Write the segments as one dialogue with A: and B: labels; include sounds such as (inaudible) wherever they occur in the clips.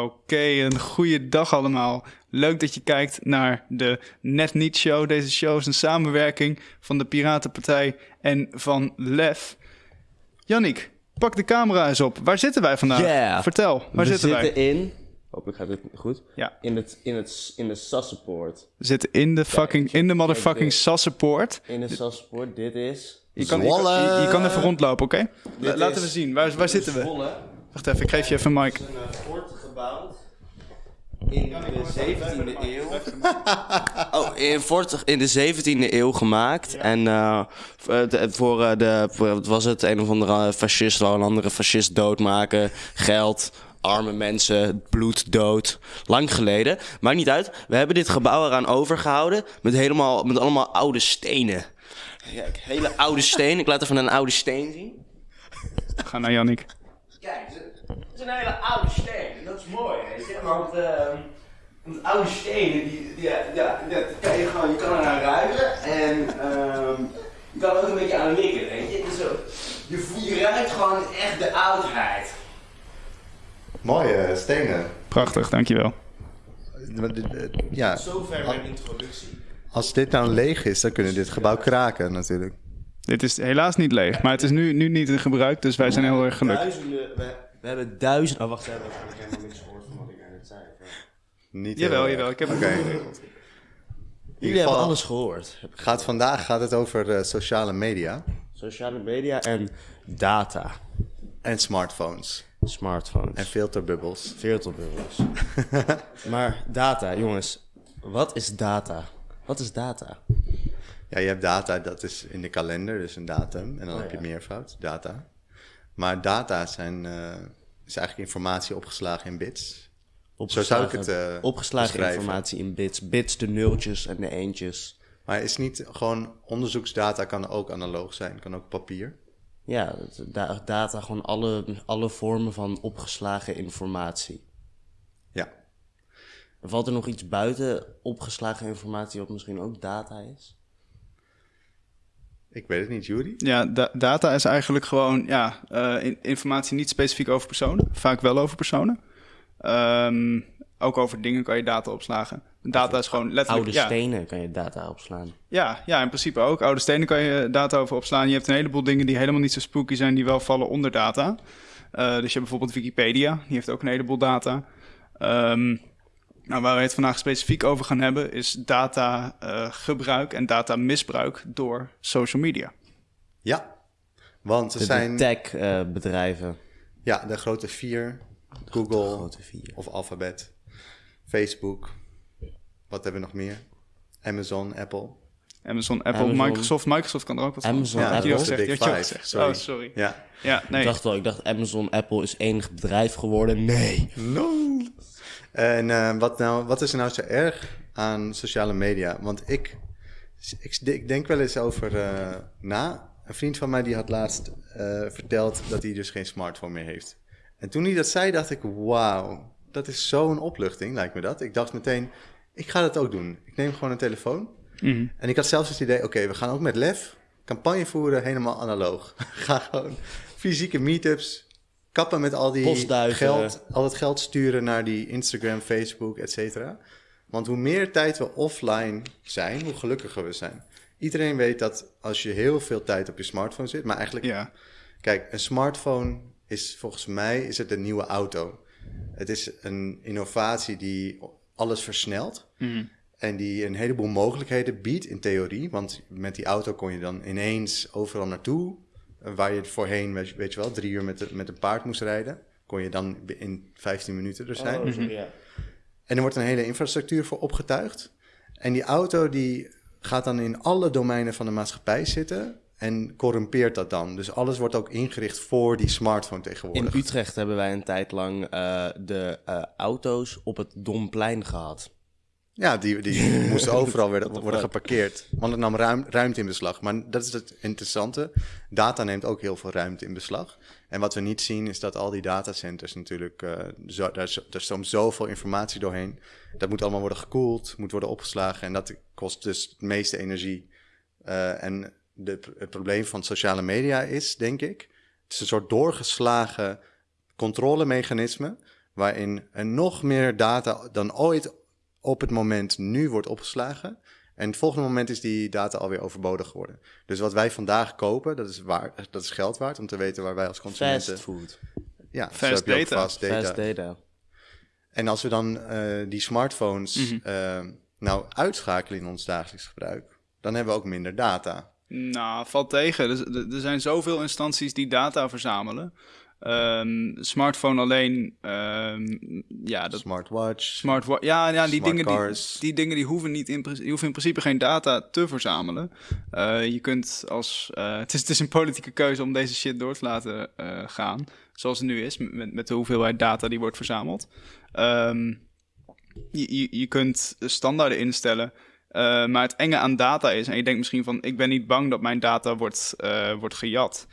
A: Oké, een goede dag allemaal. Leuk dat je kijkt naar de Net Niet Show. Deze show is een samenwerking van de Piratenpartij en van Lef. Jannik, pak de camera eens op. Waar zitten wij vandaag?
B: Yeah.
A: Vertel, waar
B: we
A: zitten,
B: zitten
A: wij?
B: in... Hopelijk gaat dit goed.
A: Ja.
B: In, het, in, het, in de Sassenpoort.
A: We zitten in de fucking, in de motherfucking. Sassenpoort.
B: In de Sassenpoort. Dit is...
A: Je kan, je, je- je kan even rondlopen, oké? Laten we zien, waar, waar zitten we?
B: Zwolle.
A: Wacht even, ik geef je even een mic.
B: Een eh, gebouwd. In de 17e eeuw. (laughs) Oh, in, fort in de 17e eeuw gemaakt. En eh, eh, de- voor eh, de, wat was het, een of andere fascist wou een andere fascist doodmaken. Geld, arme mensen, bloed, dood. Lang geleden. Maakt niet uit. We hebben dit gebouw eraan overgehouden. Met, helemaal, met allemaal oude stenen. Kijk, hele oude stenen. Ik laat even een oude steen zien.
A: Ga naar Jannik.
B: Kijk, het is een hele oude steen. Dat is mooi, weet je. Want, want oude stenen, die, die, ja, ja, dat kan je gewoon, je kan eraan ruiken. En ehm je kan er ook een beetje aan likken, weet je. Dus, zo, je, voelt- je ruikt gewoon echt de oudheid.
C: Mooie stenen.
A: Prachtig, dankjewel.
C: Eh, Ja,
B: Zover mijn introductie.
C: als dit nou leeg is, dan kunnen dit gebouw kraken natuurlijk.
A: Dit is helaas niet leeg, maar het is nu, nu niet in gebruik, dus wij zijn heel erg gelukkig.
B: Duizenden, we, hebben duizenden... Oh, wacht, we hebben helemaal niks gehoord van wat ik net zei.
C: Niet
A: Jawel,
C: erg.
A: jawel, ik heb het
C: Oké.
A: goed geregeld.
B: Jullie hebben alles gehoord.
C: Gaat vandaag gaat het over eh, sociale media
B: Sociale media en data.
C: en smartphones
B: Smartphones.
C: en filterbubbels.
B: Filterbubbels. (laughs) maar data, jongens. Wat is data? Wat is data?
C: Ja, je hebt data, dat is in de kalender, dus een datum. En dan
B: Oh,
C: heb je
B: ja.
C: meervoud, data. Maar data zijn, eh, is eigenlijk informatie opgeslagen in bits. Zo zou ik het eh,
B: Opgeslagen
C: beschrijven.
B: informatie in bits. Bits, de nultjes en de eentjes.
C: Maar is niet gewoon onderzoeksdata kan ook analoog zijn, kan ook papier.
B: Ja, dat- da- data, gewoon alle, alle vormen van opgeslagen informatie.
C: Ja.
B: Valt er nog iets buiten opgeslagen informatie wat misschien ook data is?
C: Ik weet het niet, Jury.
A: Ja, da- data is eigenlijk gewoon ja, eh, in- informatie niet specifiek over personen, vaak wel over personen. Ehm, ook over dingen kan je data opslagen. Data is gewoon letterlijk...
B: Oude
A: ja,
B: stenen kan je data opslaan.
A: Ja, ja, in principe ook. Oude stenen kan je data over opslaan. Je hebt een heleboel dingen die helemaal niet zo spooky zijn, die wel vallen onder data. Eh, dus je hebt bijvoorbeeld Wikipedia, die heeft ook een heleboel data. Ehm, nou, waar we het vandaag specifiek over gaan hebben, is data eh, gebruik en data misbruik door social media.
C: Ja, want er
B: De,
C: zijn
B: de tech-bedrijven.
C: ja, de grote vier, Google
B: grote vier.
C: of Alphabet, Facebook, wat hebben we nog meer? Amazon, Apple.
A: Amazon, Apple,
B: Amazon.
A: Microsoft. Microsoft kan er ook wat van.
B: Amazon,
A: Ja, had je
B: Apple.
A: al gezegd. Die
C: Big
A: had je al
C: Five,
A: gezegd.
C: sorry.
A: Oh, sorry.
C: Ja.
A: Ja, nee.
B: Ik dacht wel, ik dacht Amazon, Apple is één bedrijf geworden. Nee.
C: No. En eh, wat, nou, wat is er nou zo erg aan sociale media? Want ik, ik, ik denk wel eens over eh, na. Een vriend van mij die had laatst eh, verteld dat hij dus geen smartphone meer heeft. En toen hij dat zei, dacht ik, wauw, dat is zo'n opluchting, lijkt me dat. Ik dacht meteen, ik ga dat ook doen. Ik neem gewoon een telefoon.
A: Mhm.
C: En ik had zelfs het idee, oké, we gaan ook met lef campagne voeren, helemaal analoog. (laughs) Ga gewoon fysieke meetups, kappen met al die
B: Postduiven.
C: geld, al het geld sturen naar die Instagram, Facebook, et cetera. Want hoe meer tijd we offline zijn, hoe gelukkiger we zijn. Iedereen weet dat als je heel veel tijd op je smartphone zit, maar eigenlijk,
A: Ja.
C: kijk, een smartphone is volgens mij is het een nieuwe auto. Het is een innovatie die alles versnelt.
A: Mhm.
C: En die een heleboel mogelijkheden biedt in theorie. Want met die auto kon je dan ineens overal naartoe. Waar je voorheen, weet je, weet je wel, drie uur met, de- met een paard moest rijden. Kon je dan in 15 minuten er zijn.
B: Oh, ja.
C: En er wordt een hele infrastructuur voor opgetuigd. En die auto die gaat dan in alle domeinen van de maatschappij zitten. En corrumpeert dat dan. Dus alles wordt ook ingericht voor die smartphone
B: In
C: tegenwoordig.
B: Utrecht hebben wij een tijd lang eh, de eh, auto's op het Domplein gehad.
C: Ja, die, die (laughs) moesten overal
B: the
C: worden geparkeerd. Want het nam ruim, ruimte in beslag. Maar dat is het interessante. Data neemt ook heel veel ruimte in beslag. En wat we niet zien is dat al die datacenters natuurlijk... eh, zo, daar stroomt zoveel informatie doorheen. Dat moet allemaal worden gekoeld, moet worden opgeslagen. En dat kost dus het meeste energie. Eh, en de, het probleem van sociale media is, denk ik... Het is een soort doorgeslagen controlemechanisme... waarin er nog meer data dan ooit op het moment nu wordt opgeslagen. En het volgende moment is die data alweer overbodig geworden. Dus wat wij vandaag kopen, dat is, waar, dat is geld waard om te weten waar wij als consumenten...
B: Fast food.
C: Ja,
A: Fast data.
C: Fast data.
B: Fast data.
C: En als we dan eh, die smartphones eh, nou uitschakelen in ons dagelijks gebruik, dan hebben we ook minder data.
A: Nou, valt tegen. Er, er- er zijn zoveel instanties die data verzamelen. Ehm, smartphone alleen, ehm, ja, dat
C: Smartwatch.
A: Smart ja, ja die, dingen die, dingen die hoeven, niet in, die hoeven in principe geen data te verzamelen. Eh, je kunt als. eh, (laughs) het, is, het is een politieke keuze om deze shit door te laten eh, gaan. Zoals het nu is, met, met de hoeveelheid data die wordt verzameld. Ehm, je, je, je kunt standaarden instellen. maar het enge aan data is, en je denkt misschien van: ik ben niet bang dat mijn data wordt, wordt gejat.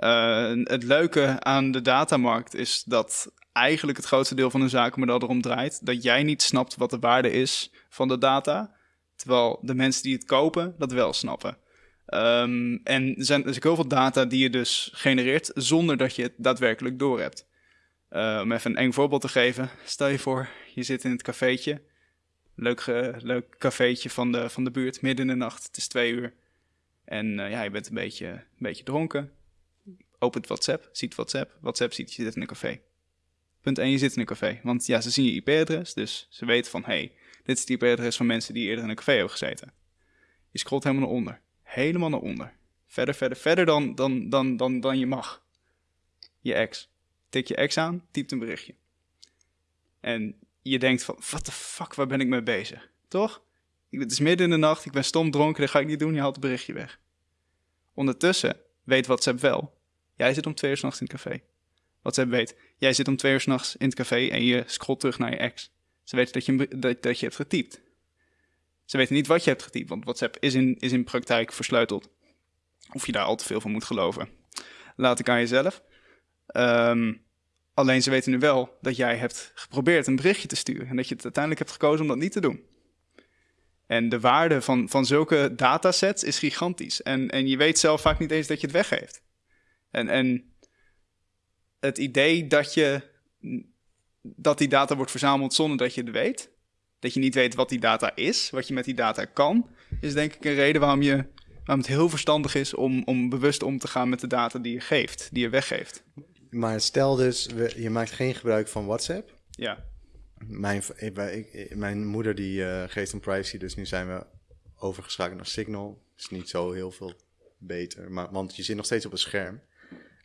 A: Eh, het leuke aan de datamarkt is dat eigenlijk het grootste deel van de zakenmodel erom draait dat jij niet snapt wat de waarde is van de data, terwijl de mensen die het kopen dat wel snappen. Ehm, en er zijn dus heel veel data die je dus genereert zonder dat je het daadwerkelijk doorhebt. Eh, om even een eng voorbeeld te geven. Stel je voor, je zit in het cafeetje. Leuk, ge- leuk cafeetje van de, van de buurt, midden in de nacht. Het is twee uur. En eh, ja, je bent een beetje, een beetje dronken. Opent WhatsApp, ziet WhatsApp. WhatsApp ziet je zit in een café. Punt 1, je zit in een café. Want ja, ze zien je IP-adres, dus ze weten van... hey, dit is het IP-adres van mensen die eerder in een café hebben gezeten. Je scrolt helemaal naar onder. Helemaal naar onder. Verder, verder, verder dan, dan, dan, dan, dan je mag. Je ex. Tik je ex aan, typt een berichtje. En je denkt van, what the fuck, waar ben ik mee bezig? Toch? Het is midden in de nacht, ik ben stom dronken, dat ga ik niet doen, je haalt het berichtje weg. Ondertussen weet WhatsApp wel, jij zit om twee uur s'nachts in het café. WhatsApp weet, jij zit om twee uur s'nachts in het café en je scrolt terug naar je ex. Ze weten dat je, dat je hebt getypt. Ze weten niet wat je hebt getypt, want WhatsApp is in, is in praktijk versleuteld. Of je daar al te veel van moet geloven. Laat ik aan jezelf. Ehm, alleen ze weten nu wel dat jij hebt geprobeerd een berichtje te sturen. En dat je het uiteindelijk hebt gekozen om dat niet te doen. En de waarde van, van zulke datasets is gigantisch. En, en je weet zelf vaak niet eens dat je het weggeeft. En, en het idee dat, je, dat die data wordt verzameld zonder dat je het weet. Dat je niet weet wat die data is, wat je met die data kan. Is denk ik een reden waarom, je, waarom het heel verstandig is om, om bewust om te gaan met de data die je geeft, die je weggeeft.
C: Maar stel dus, je maakt geen gebruik van WhatsApp.
A: Ja.
C: Mijn, v- ik, ik- ik- mijn moeder die eh, geeft om privacy, dus nu zijn we overgeschakeld naar Signal. Is niet zo heel veel beter, maar, want je zit nog steeds op een scherm.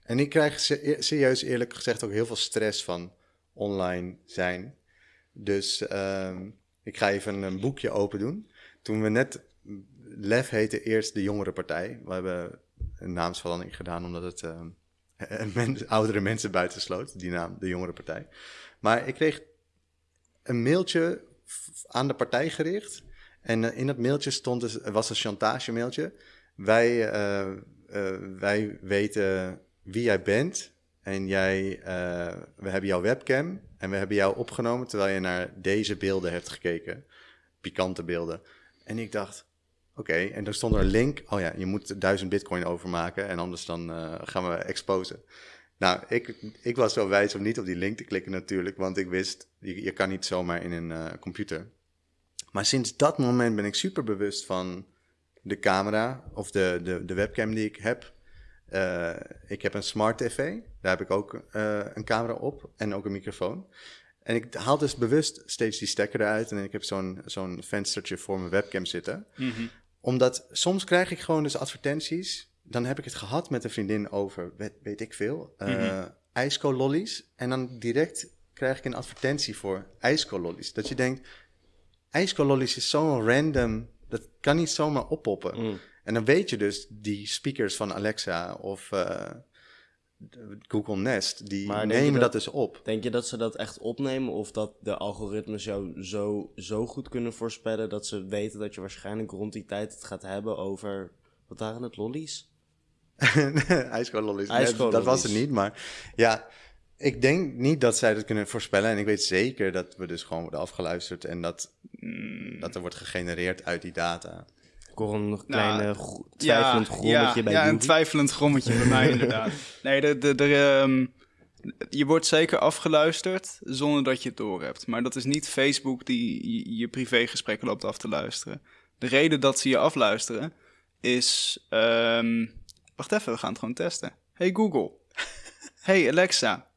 C: En ik krijg e- serieus eerlijk gezegd ook heel veel stress van online zijn. Dus ehm, ik ga even een boekje open doen. Toen we net, LEF heette eerst de jongere partij. We hebben een naamsverandering gedaan omdat het ehm, (laughs) oudere mensen buitensloot, die naam, de jongere partij. Maar ik kreeg een mailtje aan de partij gericht. En eh, in dat mailtje stond dus, was een chantage mailtje. Wij, eh, eh, wij weten wie jij bent. En jij, eh, we hebben jouw webcam. En we hebben jou opgenomen terwijl je naar deze beelden hebt gekeken. Pikante beelden. En ik dacht, oké. En dan stond er een link. Oh ja, je moet 1000 bitcoin overmaken. En anders dan eh, gaan we exposen. Nou, ik, ik was zo wijs om niet op die link te klikken natuurlijk, want ik wist, je, je kan niet zomaar in een eh, computer. Maar sinds dat moment ben ik super bewust van de camera of de, de, de webcam die ik heb. Eh, ik heb een smart tv, daar heb ik ook eh, een camera op en ook een microfoon. En ik haal dus bewust steeds die stekker eruit en ik heb zo'n zo'n venstertje voor mijn webcam zitten omdat soms krijg ik gewoon dus advertenties. Dan heb ik het gehad met een vriendin over, weet, weet ik veel, eh ijskoolollies. En dan direct krijg ik een advertentie voor ijskoolollies. Dat je denkt, ijskoolollies is zo'n random, dat kan niet zomaar oppoppen.
B: Mm.
C: En dan weet je dus, die speakers van Alexa of eh, Google Nest, die
B: Maar
C: nemen dat...
B: dat-
C: dus op.
B: Denk je dat ze dat echt opnemen of dat de algoritmes jou zo, zo goed kunnen voorspellen dat ze weten dat je waarschijnlijk rond die tijd het gaat hebben over, wat waren het, lollies? (laughs)
C: IJskoolollies. Nee, dat was het niet, maar ja, ik denk niet dat zij dat kunnen voorspellen. En ik weet zeker dat we dus gewoon worden afgeluisterd en dat, dat er wordt gegenereerd uit die data.
B: Hoor een kleine
A: Nou,
B: gro- twijfelend grommetje
A: ja,
B: bij
A: Ja, een twijfelend grommetje bij mij (laughs) inderdaad. Nee, de, de, de, ehm, je wordt zeker afgeluisterd zonder dat je het doorhebt. Maar dat is niet Facebook die je, je privégesprekken loopt af te luisteren. De reden dat ze je afluisteren is... ehm, wacht even, we gaan het gewoon testen. Hey Google. (laughs) hey Alexa.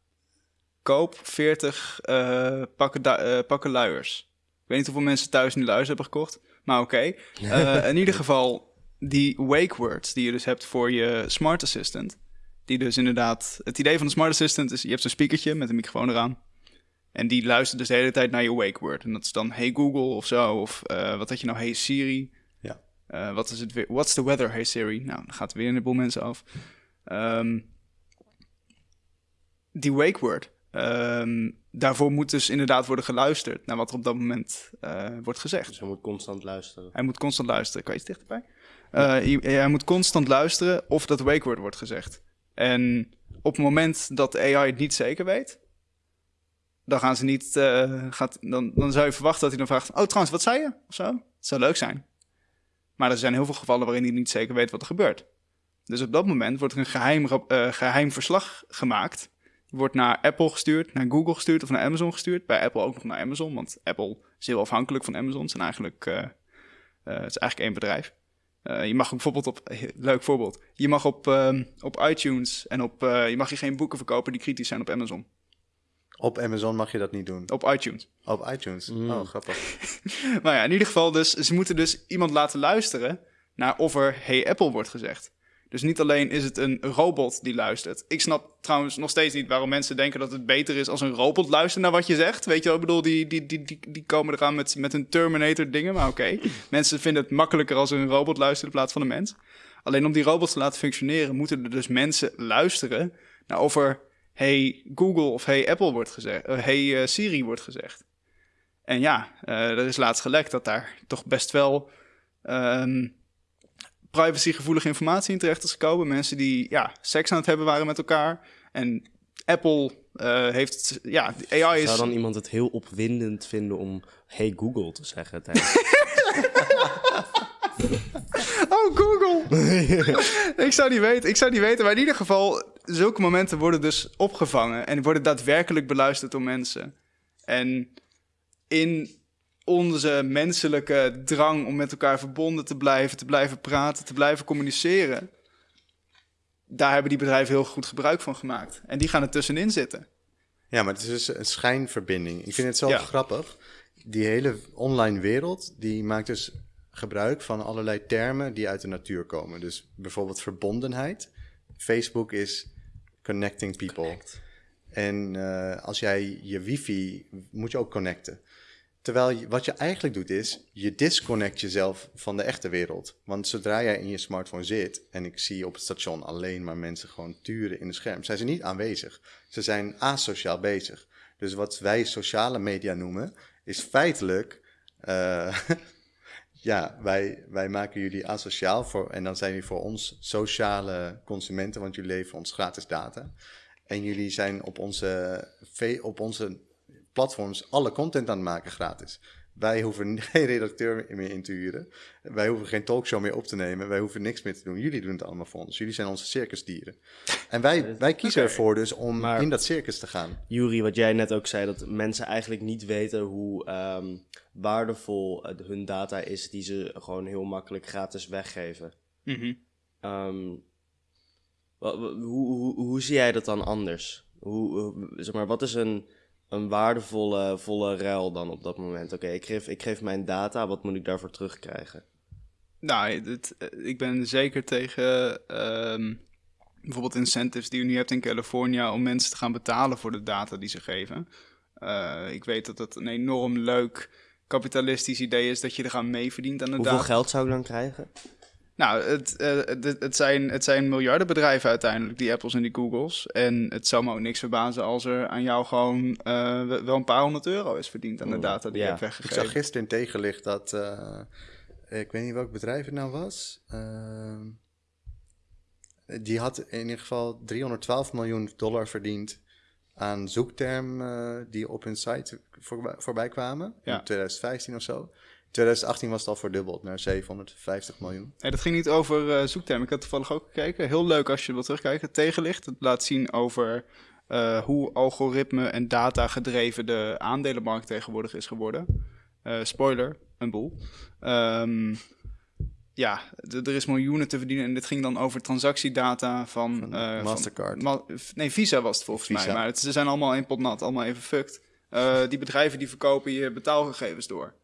A: Koop 40 eh, pakken, eh, pakken luiers. Ik weet niet hoeveel mensen thuis nu luiers hebben gekocht. Maar oké. (laughs) Eh, in ieder geval, die wake words die je dus hebt voor je smart assistant. Die dus inderdaad... Het idee van de smart assistant is... Je hebt zo'n speakertje met een microfoon eraan. En die luistert dus de hele tijd naar je wake word. En dat is dan Hey Google of zo. Of eh, wat had je nou? Hey Siri.
C: Ja.
A: Eh, wat is het weer? What's the weather? Hey Siri. Nou, dan gaat er weer een boel mensen af. Ehm, die wake word. Ehm, daarvoor moet dus inderdaad worden geluisterd naar wat er op dat moment eh, wordt gezegd.
B: Dus je moet constant luisteren.
A: Hij moet constant luisteren. Kan je iets dichterbij? Eh, hij moet constant luisteren of dat wake word wordt gezegd. En op het moment dat de AI het niet zeker weet, dan gaan ze niet. eh, gaat, dan, dan zou je verwachten dat hij dan vraagt: Oh, trouwens, wat zei je? Of zo. Het zou leuk zijn. Maar er zijn heel veel gevallen waarin hij niet zeker weet wat er gebeurt. Dus op dat moment wordt er een geheim, eh, geheim verslag gemaakt. Wordt naar Apple gestuurd, naar Google gestuurd of naar Amazon gestuurd. Bij Apple ook nog naar Amazon, want Apple is heel afhankelijk van Amazon. Het, zijn eigenlijk, eh, eh, het is eigenlijk één bedrijf. Eh, je mag ook bijvoorbeeld op, leuk voorbeeld, je mag op, ehm, op iTunes en op, je mag je geen boeken verkopen die kritisch zijn op Amazon.
C: Op Amazon mag je dat niet doen.
A: Op iTunes.
C: Op iTunes. Oh, grappig. (laughs)
A: Maar ja, in ieder geval dus, ze moeten dus iemand laten luisteren naar of er Hey Apple wordt gezegd. Dus niet alleen is het een robot die luistert. Ik snap trouwens nog steeds niet waarom mensen denken dat het beter is als een robot luistert naar wat je zegt. Weet je wel, ik bedoel, die, die, die, die, die komen eraan met, met hun Terminator dingen, maar oké. (laughs) Mensen vinden het makkelijker als een robot luistert in plaats van een mens. Alleen om die robots te laten functioneren, moeten er dus mensen luisteren naar of er Hey Google of Hey Apple wordt gezegd, eh, Hey eh, Siri wordt gezegd. En ja, eh, er is laatst gelekt dat daar toch best wel ehm, privacygevoelige informatie in terecht is gekomen. Mensen die ja, seks aan het hebben waren met elkaar. En Apple eh, heeft, ja, AI is...
B: Zou dan iemand het heel opwindend vinden om Hey Google te zeggen? (laughs) tijdens-
A: Oh, Google! (laughs) ik zou niet weten, ik zou niet weten. Maar in ieder geval, zulke momenten worden dus opgevangen en worden daadwerkelijk beluisterd door mensen. En in onze menselijke drang om met elkaar verbonden te blijven, te blijven praten, te blijven communiceren, daar hebben die bedrijven heel goed gebruik van gemaakt. En die gaan er tussenin zitten.
C: Ja, maar het is dus een schijnverbinding. Ik vind het zo
A: Ja.
C: grappig. Die hele online wereld, die maakt dus gebruik van allerlei termen die uit de natuur komen. Dus bijvoorbeeld verbondenheid. Facebook is connecting people. En eh, als jij je wifi, moet je ook connecten. Terwijl wat je eigenlijk doet is, je disconnect jezelf van de echte wereld. Want zodra jij in je smartphone zit en ik zie op het station alleen maar mensen gewoon turen in het scherm, zijn ze niet aanwezig. Ze zijn asociaal bezig. Dus wat wij sociale media noemen, is feitelijk, eh, (laughs) ja, wij, wij maken jullie asociaal voor, en dan zijn jullie voor ons sociale consumenten, want jullie leveren ons gratis data. En jullie zijn op onze, op onze platforms alle content aan het maken gratis. Wij hoeven (laughs) geen redacteur meer in te huren. Wij hoeven geen talkshow meer op te nemen. Wij hoeven niks meer te doen. Jullie doen het allemaal voor ons. Jullie zijn onze circusdieren. En wij, wij kiezen ervoor dus om
B: Maar-
C: in dat circus te gaan.
B: Juri, wat jij net ook zei, dat mensen eigenlijk niet weten hoe ehm, waardevol hun data is die ze gewoon heel makkelijk gratis weggeven.
A: Mhm.
B: Ehm, hoe, hoe, hoe zie jij dat dan anders? Hoe- zeg maar, wat is een, een waardevolle volle ruil dan op dat moment? Oké, ik, geef, ik geef mijn data, wat moet ik daarvoor terugkrijgen?
A: Nou, het, eh, ik ben zeker tegen ehm, bijvoorbeeld incentives die je nu hebt in Californië om mensen te gaan betalen voor de data die ze geven. Eh, ik weet dat het een enorm leuk kapitalistisch idee is dat je er aan mee verdient aan de
B: Hoeveel
A: data.
B: geld zou ik dan krijgen?
A: Nou, het, eh, het, het, zijn, het zijn miljardenbedrijven uiteindelijk, die Apples en die Googles. En het zou me ook niks verbazen als er aan jou gewoon eh, wel een paar honderd euro is verdiend aan de data die
B: ja.
A: je hebt
C: Ik
A: weggegeven.
C: zag gisteren in tegenlicht dat... eh, ik weet niet welk bedrijf het nou was. Ehm, die had in ieder geval 312 miljoen dollar verdiend aan zoektermen die op hun site voorbij, voorbij kwamen.
A: Ja.
C: In 2015 of zo. In 2018 was het al verdubbeld naar 750 miljoen.
A: Nee, dat ging niet over eh zoektermen. Ik had toevallig ook gekeken. Heel leuk als je wil terugkijken. Tegenlicht. Het laat zien over eh, hoe algoritme en data gedreven de aandelenmarkt tegenwoordig is geworden. Eh, spoiler, een boel. Ehm, ja, er is miljoenen te verdienen en dit ging dan over transactiedata van... Eh,
C: Mastercard.
A: Ma- nee, Visa was het volgens mij, maar het, ze zijn allemaal één pot nat, allemaal even fucked. Eh, die bedrijven die verkopen je betaalgegevens door.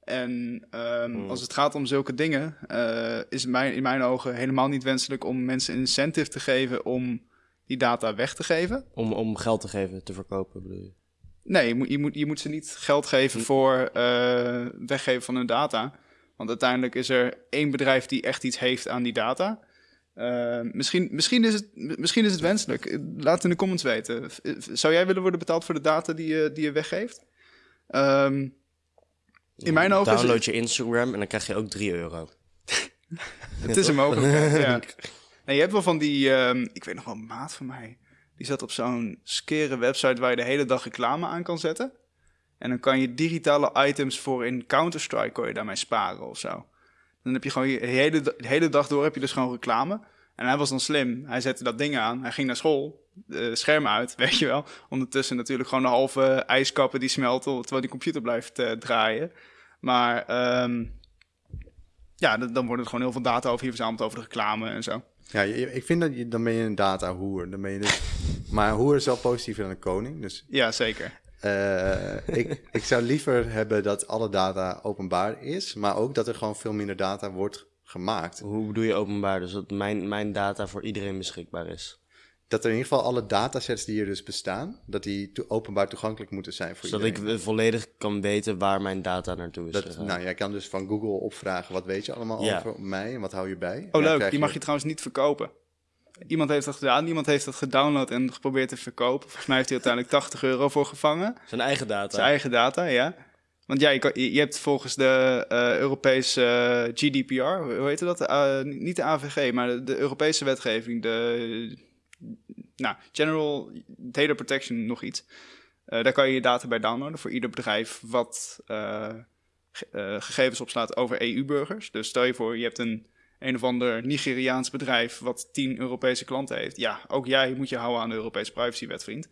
A: En ehm,
B: Hmm.
A: als het gaat om zulke dingen, eh, is het mijn, in mijn ogen helemaal niet wenselijk om mensen een incentive te geven om die data weg te geven.
B: Om, om geld te geven, te verkopen bedoel je?
A: Nee, je moet, je moet, je moet ze niet geld geven voor eh, weggeven van hun data. Want uiteindelijk is er één bedrijf die echt iets heeft aan die data. Eh, misschien, misschien, is het, misschien is het wenselijk. Laat het in de comments weten. Zou jij willen worden betaald voor de data die je, die je weggeeft? Ehm, in mijn ogen is
B: Download je Instagram en dan krijg je ook 3 euro. (laughs)
A: Het is een mogelijkheid, (laughs) ja. Nee, je hebt wel van die... ehm, ik weet nog wel een maat van mij. Die zat op zo'n skere website waar je de hele dag reclame aan kan zetten. En dan kan je digitale items voor in Counter-Strike... kon je daarmee sparen of zo. Dan heb je gewoon je hele, de hele dag door heb je dus gewoon reclame. En hij was dan slim. Hij zette dat ding aan. Hij ging naar school. De schermen uit, (laughs) weet je wel. Ondertussen natuurlijk gewoon de halve ijskappen die smelten... terwijl die computer blijft eh, draaien. Maar... ehm, ja, dan, wordt er gewoon heel veel data over je verzameld over de reclame en zo.
C: Ja, ik vind dat je, dan ben je een data-hoer. Dan ben je dus, maar hoer is wel positiever dan een koning. Dus
A: Ja, zeker.
C: eh, ik, ik zou liever hebben dat alle data openbaar is, maar ook dat er gewoon veel minder data wordt gemaakt.
B: Hoe bedoel je openbaar? Dus dat mijn, mijn data voor iedereen beschikbaar is.
C: Dat er in ieder geval alle datasets die er dus bestaan, dat die to- openbaar toegankelijk moeten zijn voor
B: Zodat ik
C: iedereen.
B: eh, volledig kan weten waar mijn data naartoe is
C: Dat, nou, jij kan dus van Google opvragen, wat weet je allemaal
B: Ja.
C: over mij en wat hou je bij?
A: Oh, leuk. Die mag je trouwens niet verkopen. Iemand heeft dat gedaan, iemand heeft dat gedownload en geprobeerd te verkopen. Volgens mij heeft hij uiteindelijk 80 euro voor gevangen.
B: Zijn eigen data.
A: Zijn eigen data, ja. Want ja, je, kan- je hebt volgens de eh, Europese eh, GDPR, hoe heet dat? Eh, niet de AVG, maar de, Europese wetgeving, de nou, General Data Protection, nog iets. Eh, daar kan je je data bij downloaden voor ieder bedrijf wat ge- gegevens opslaat over EU-burgers. Dus stel je voor, je hebt een een of ander Nigeriaans bedrijf wat 10 Europese klanten heeft. Ja, ook jij moet je houden aan de Europese privacywet, vriend.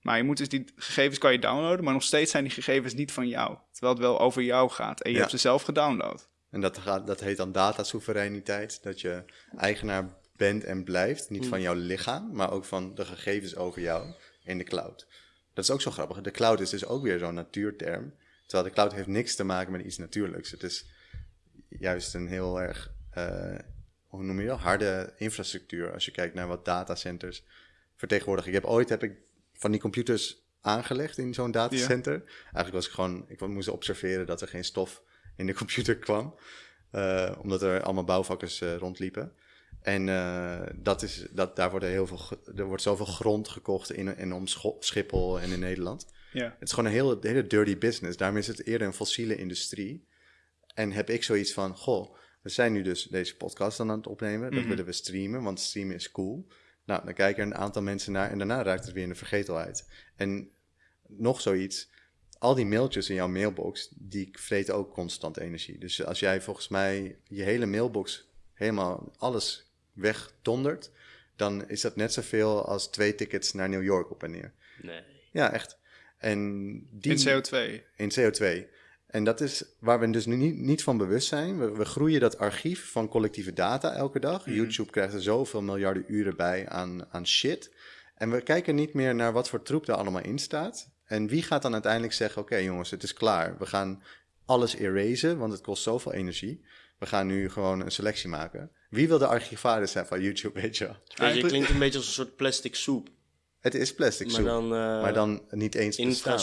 A: Maar je moet dus die gegevens kan je downloaden, maar nog steeds zijn die gegevens niet van jou. Terwijl het wel over jou gaat en je
C: Ja.
A: hebt ze zelf gedownload.
C: En dat, gaat, dat heet dan datasoevereiniteit. Dat je eigenaar bent en blijft. Niet van jouw lichaam, maar ook van de gegevens over jou in de cloud. Dat is ook zo grappig. De cloud is dus ook weer zo'n natuurterm. Terwijl de cloud heeft niks te maken met iets natuurlijks. Het is juist een heel erg, eh, hoe noem je dat, harde infrastructuur. Als je kijkt naar wat datacenters vertegenwoordigen. Ik heb ooit heb ik van die computers aangelegd in zo'n datacenter. Eigenlijk was ik gewoon, ik moest observeren dat er geen stof in de computer kwam. eh, omdat er allemaal bouwvakkers eh, rondliepen. En eh, dat is, dat, daar wordt er heel veel, er wordt zoveel grond gekocht in en om Schiphol en in Nederland.
A: Ja.
C: Het is gewoon een hele, hele dirty business. Daarom is het eerder een fossiele industrie. En heb ik zoiets van, goh, we zijn nu dus deze podcast aan het opnemen. Dat
A: Mhm.
C: willen we streamen, want streamen is cool. Nou, dan kijken er een aantal mensen naar en daarna raakt het weer in de vergetelheid. En nog zoiets, al die mailtjes in jouw mailbox, die vreten ook constant energie. Dus als jij volgens mij je hele mailbox helemaal alles wegdondert, dan is dat net zoveel als twee tickets naar New York op en neer.
B: Nee.
C: Ja, echt. En die,
A: In CO2.
C: in CO2. En dat is waar we dus nu niet, niet van bewust zijn. We, we groeien dat archief van collectieve data elke dag.
A: Mhm.
C: YouTube krijgt er zoveel miljarden uren bij aan, aan shit. En we kijken niet meer naar wat voor troep er allemaal in staat. En wie gaat dan uiteindelijk zeggen: Oké, jongens, het is klaar. We gaan alles erasen, want het kost zoveel energie. We gaan nu gewoon een selectie maken. Wie wil de archivaris zijn van YouTube, weet je wel?
B: Het klinkt een beetje als een soort plastic soep.
C: Het is plastic
B: Maar
C: soep,
B: dan, eh,
C: maar dan niet eens bestaan.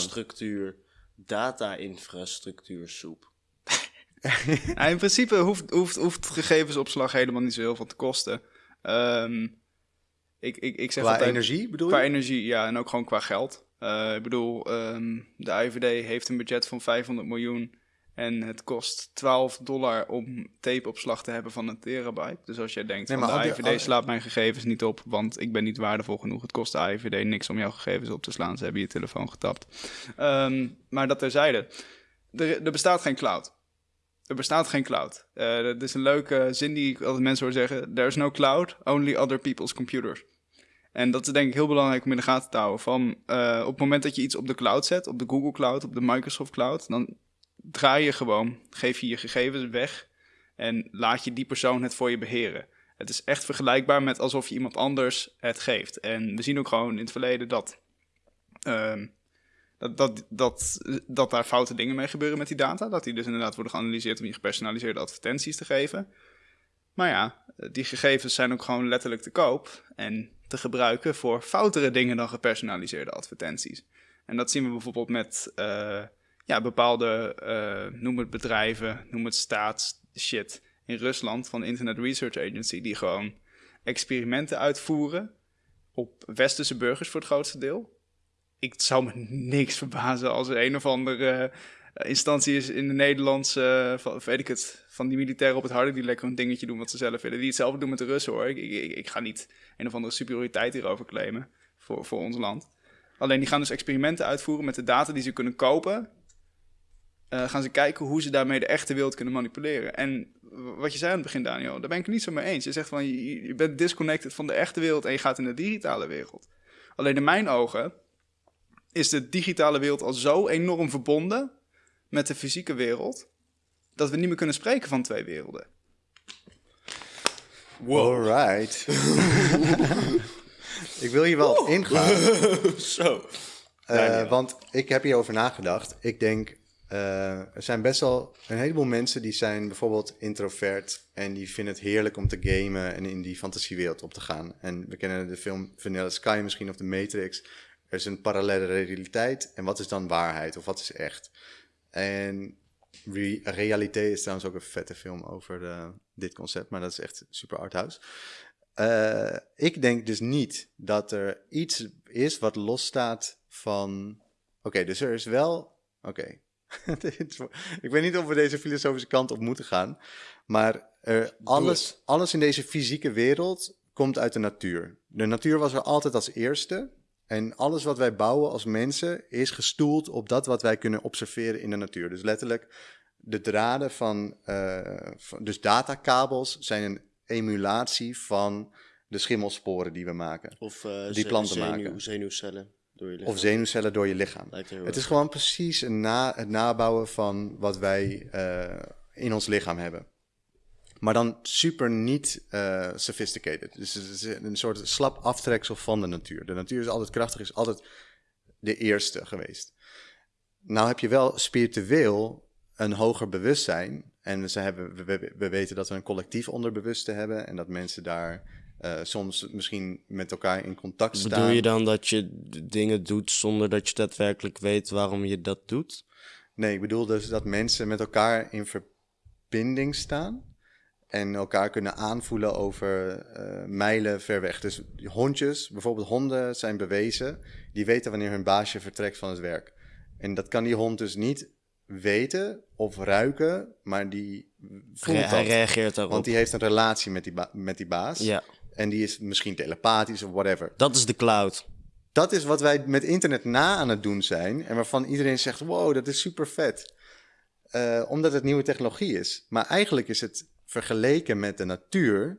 B: Infrastructuur, data-infrastructuur soep. (laughs)
A: Ja, in principe hoeft, hoeft, hoeft gegevensopslag helemaal niet zo heel veel te kosten. Ehm, ik, ik, ik zeg
C: Qua
A: altijd,
C: energie bedoel je?
A: Qua energie, ja, en ook gewoon qua geld. Eh, ik bedoel, ehm, de IVD heeft een budget van 500 miljoen. En het kost 12 dollar om tapeopslag te hebben van een terabyte. Dus als jij denkt,
C: Nee,
A: van
C: maar
A: de IVD slaat mijn gegevens niet op, want ik ben niet waardevol genoeg. Het kost de IVD niks om jouw gegevens op te slaan. Ze hebben je telefoon getapt. Ehm, maar dat terzijde. Er, er bestaat geen cloud. Er bestaat geen cloud. Eh dat is een leuke zin die ik altijd mensen hoor zeggen. There is no cloud, only other people's computers. En dat is denk ik heel belangrijk om in de gaten te houden. Van, eh, op het moment dat je iets op de cloud zet, op de Google Cloud, op de Microsoft Cloud, dan draai je gewoon, geef je je gegevens weg en laat je die persoon het voor je beheren. Het is echt vergelijkbaar met alsof je iemand anders het geeft. En we zien ook gewoon in het verleden dat, ehm, dat, dat, dat, dat daar foute dingen mee gebeuren met die data. Dat die dus inderdaad worden geanalyseerd om je gepersonaliseerde advertenties te geven. Maar ja, die gegevens zijn ook gewoon letterlijk te koop en te gebruiken voor foutere dingen dan gepersonaliseerde advertenties. En dat zien we bijvoorbeeld met uh, ja, bepaalde, uh, noem het bedrijven, noem het staatsshit in Rusland van Internet Research Agency, die gewoon experimenten uitvoeren op westerse burgers voor het grootste deel. Ik zou me niks verbazen als er een of andere uh, instantie is in de Nederlandse, uh, weet ik het, van die militairen op het harde die lekker een dingetje doen wat ze zelf willen. Die hetzelfde doen met de Russen hoor. Ik, ik, ik ga niet een of andere superioriteit hierover claimen voor, voor ons land. Alleen die gaan dus experimenten uitvoeren met de data die ze kunnen kopen. Uh, gaan ze kijken hoe ze daarmee de echte wereld kunnen manipuleren. En wat je zei aan het begin, Daniel, daar ben ik het niet zo mee eens. Je zegt van je, je bent disconnected van de echte wereld en je gaat in de digitale wereld. Alleen in mijn ogen is de digitale wereld al zo enorm verbonden met de fysieke wereld dat we niet meer kunnen spreken van twee werelden.
C: Wow. Alright. (laughs) ik wil hier wel op ingaan. (laughs)
B: Zo.
C: Uh, want ik heb hierover nagedacht. Ik denk, uh, er zijn best wel een heleboel mensen die zijn bijvoorbeeld introvert en die vinden het heerlijk om te gamen en in die fantasiewereld op te gaan. En we kennen de film Vanilla Sky misschien of The Matrix. Er is een parallele realiteit en wat is dan waarheid of wat is echt? En Re is trouwens ook een vette film over uh, dit concept, maar dat is echt super arthouse. Uh, ik denk dus niet dat er iets is wat losstaat van. Oké, dus er is wel. Oké. (laughs) ik weet niet of we deze filosofische kant op moeten gaan. Maar er, alles, alles in deze fysieke wereld komt uit de natuur. De natuur was er altijd als eerste. En alles wat wij bouwen als mensen is gestoeld op dat wat wij kunnen observeren in de natuur. Dus letterlijk, de draden van, uh, van dus datakabels zijn een emulatie van de schimmelsporen die we maken.
B: Of uh,
C: die planten
B: zenuw,
C: maken.
B: zenuwcellen door je lichaam.
C: Of zenuwcellen door je lichaam. Het is gewoon precies een na, het nabouwen van wat wij uh, in ons lichaam hebben. Maar dan super niet uh, sophisticated. Dus het is een soort slap aftreksel van de natuur. De natuur is altijd krachtig, is altijd de eerste geweest. Nou heb je wel spiritueel een hoger bewustzijn. En ze hebben, we, we weten dat we een collectief onderbewuste hebben. En dat mensen daar uh, soms misschien met elkaar in contact staan.
B: Bedoel je dan dat je dingen doet zonder dat je daadwerkelijk weet waarom je dat doet?
C: Nee, ik bedoel dus dat mensen met elkaar in verbinding staan en elkaar kunnen aanvoelen over uh, mijlen ver weg. Dus hondjes, bijvoorbeeld honden zijn bewezen, die weten wanneer hun baasje vertrekt van het werk. En dat kan die hond dus niet weten of ruiken, maar die voelt
B: Hij reageert daarop.
C: Want die heeft een relatie met die, met die baas.
B: Ja.
C: En die is misschien telepathisch of whatever.
B: Dat is de cloud.
C: Dat is wat wij met internet na aan het doen zijn. En waarvan iedereen zegt, wow, dat is super vet. Uh, omdat het nieuwe technologie is. Maar eigenlijk is het vergeleken met de natuur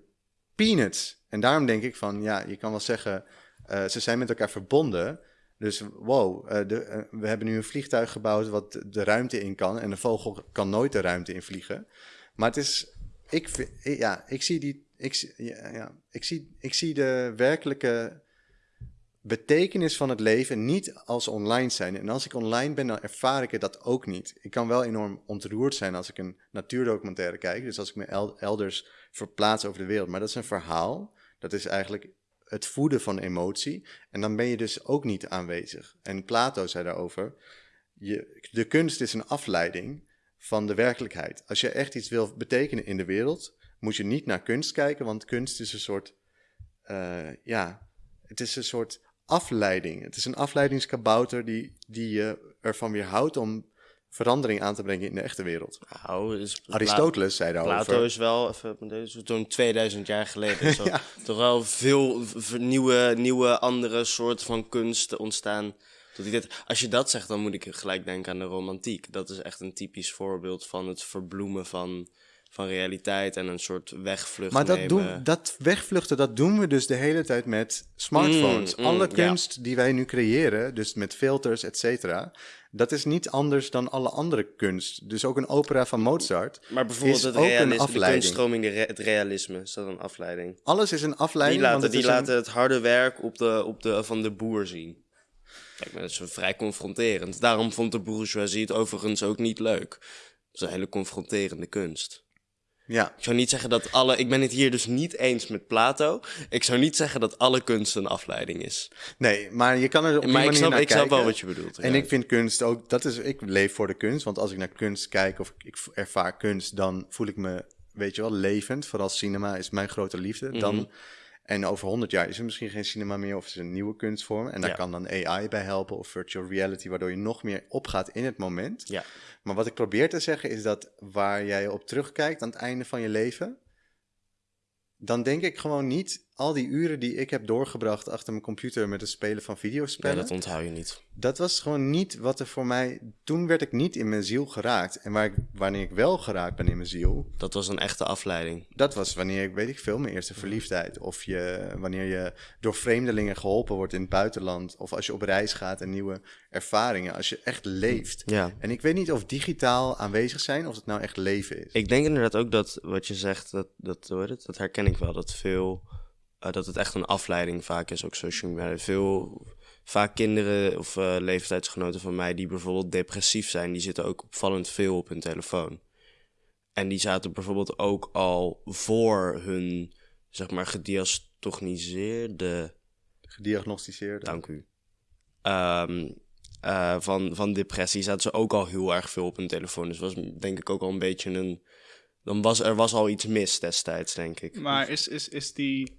C: peanuts. En daarom denk ik van, ja, je kan wel zeggen, uh, ze zijn met elkaar verbonden. Dus wow, uh, de, we hebben nu een vliegtuig gebouwd wat de ruimte in kan. En een vogel kan nooit de ruimte in vliegen. Maar het is, ik, ja, ik zie die, ik, ja, ja, ik, zie, ik zie de werkelijke betekenis van het leven niet als online zijn. En als ik online ben, dan ervaar ik het dat ook niet. Ik kan wel enorm ontroerd zijn als ik een natuurdocumentaire kijk. Dus als ik me elders verplaats over de wereld. Maar dat is een verhaal. Dat is eigenlijk het voeden van emotie. En dan ben je dus ook niet aanwezig. En Plato zei daarover: je, de kunst is een afleiding van de werkelijkheid. Als je echt iets wil betekenen in de wereld, moet je niet naar kunst kijken, want kunst is een soort, uh, ja, het is een soort afleiding. Het is een afleidingskabouter die, die je ervan weerhoudt om verandering aan te brengen in de echte wereld.
B: Nou, dus
C: Aristoteles zei daarover.
B: Plato is wel, even, toen 2000 jaar geleden, (laughs) zo, ja. toch wel veel nieuwe, nieuwe andere soorten van kunst ontstaan. Als je dat zegt, dan moet ik gelijk denken aan de romantiek. Dat is echt een typisch voorbeeld van het verbloemen van van realiteit en een soort wegvlucht
C: Maar dat,
B: nemen.
C: doen, dat wegvluchten, dat doen we dus de hele tijd met smartphones.
B: Mm, mm,
C: alle
B: ja.
C: kunst die wij nu creëren, dus met filters, et cetera, dat is niet anders dan alle andere kunst. Dus ook een opera van Mozart.
B: maar bijvoorbeeld
C: is
B: het
C: ook een
B: realisme, de
C: afleiding.
B: kunststroming, de re- het realisme, is dat een afleiding?
C: Alles is een afleiding.
B: Die laten,
C: het
B: die
C: een-
B: laten het harde werk op de, op de, van de boer zien. Kijk, maar dat is vrij confronterend. Daarom vond de bourgeoisie het overigens ook niet leuk. Het is een hele confronterende kunst.
C: Ja,
B: Ik zou niet zeggen dat alle... Ik ben het hier dus niet eens met Plato. Ik zou niet zeggen dat alle kunst een afleiding is.
C: nee, maar je kan er op die
B: maar ik
C: manier
B: snap,
C: naar
B: ik snap wel wat je bedoelt.
C: En
B: ja.
C: ik vind kunst ook, dat is, ik leef voor de kunst. Want als ik naar kunst kijk of ik ervaar kunst, dan voel ik me, weet je wel, levend. Vooral cinema is mijn grote liefde.
B: Mhm.
C: Dan, en over honderd jaar is er misschien geen cinema meer of is er een nieuwe kunstvorm. En daar
B: Ja.
C: kan dan AI bij helpen of virtual reality, waardoor je nog meer opgaat in het moment.
B: Ja.
C: Maar wat ik probeer te zeggen is dat waar jij op terugkijkt aan het einde van je leven, dan denk ik gewoon niet al die uren die ik heb doorgebracht achter mijn computer met het spelen van videospellen.
B: dat onthoud je niet.
C: Dat was gewoon niet wat er voor mij. Toen werd ik niet in mijn ziel geraakt. En waar ik, wanneer ik wel geraakt ben in mijn ziel,
B: Dat was een echte afleiding.
C: dat was wanneer ik, weet ik veel, mijn eerste verliefdheid. Of je, wanneer je door vreemdelingen geholpen wordt in het buitenland. Of als je op reis gaat en nieuwe ervaringen. Als je echt leeft.
B: Ja.
C: En ik weet niet of digitaal aanwezig zijn, of het nou echt leven is.
B: Ik denk inderdaad ook dat wat je zegt, dat, dat, het, dat herken ik wel. Dat veel, eh, dat het echt een afleiding vaak is, ook social media. Veel, vaak kinderen of eh, leeftijdsgenoten van mij die bijvoorbeeld depressief zijn, die zitten ook opvallend veel op hun telefoon. En die zaten bijvoorbeeld ook al voor hun, zeg maar, gediagnosticeerde
C: Gediagnosticeerd.
B: Dank u. Ehm, eh, van, van depressie zaten ze ook al heel erg veel op hun telefoon. Dus was denk ik ook al een beetje een. Dan was er was al iets mis destijds, denk ik.
A: Maar is, is, is die,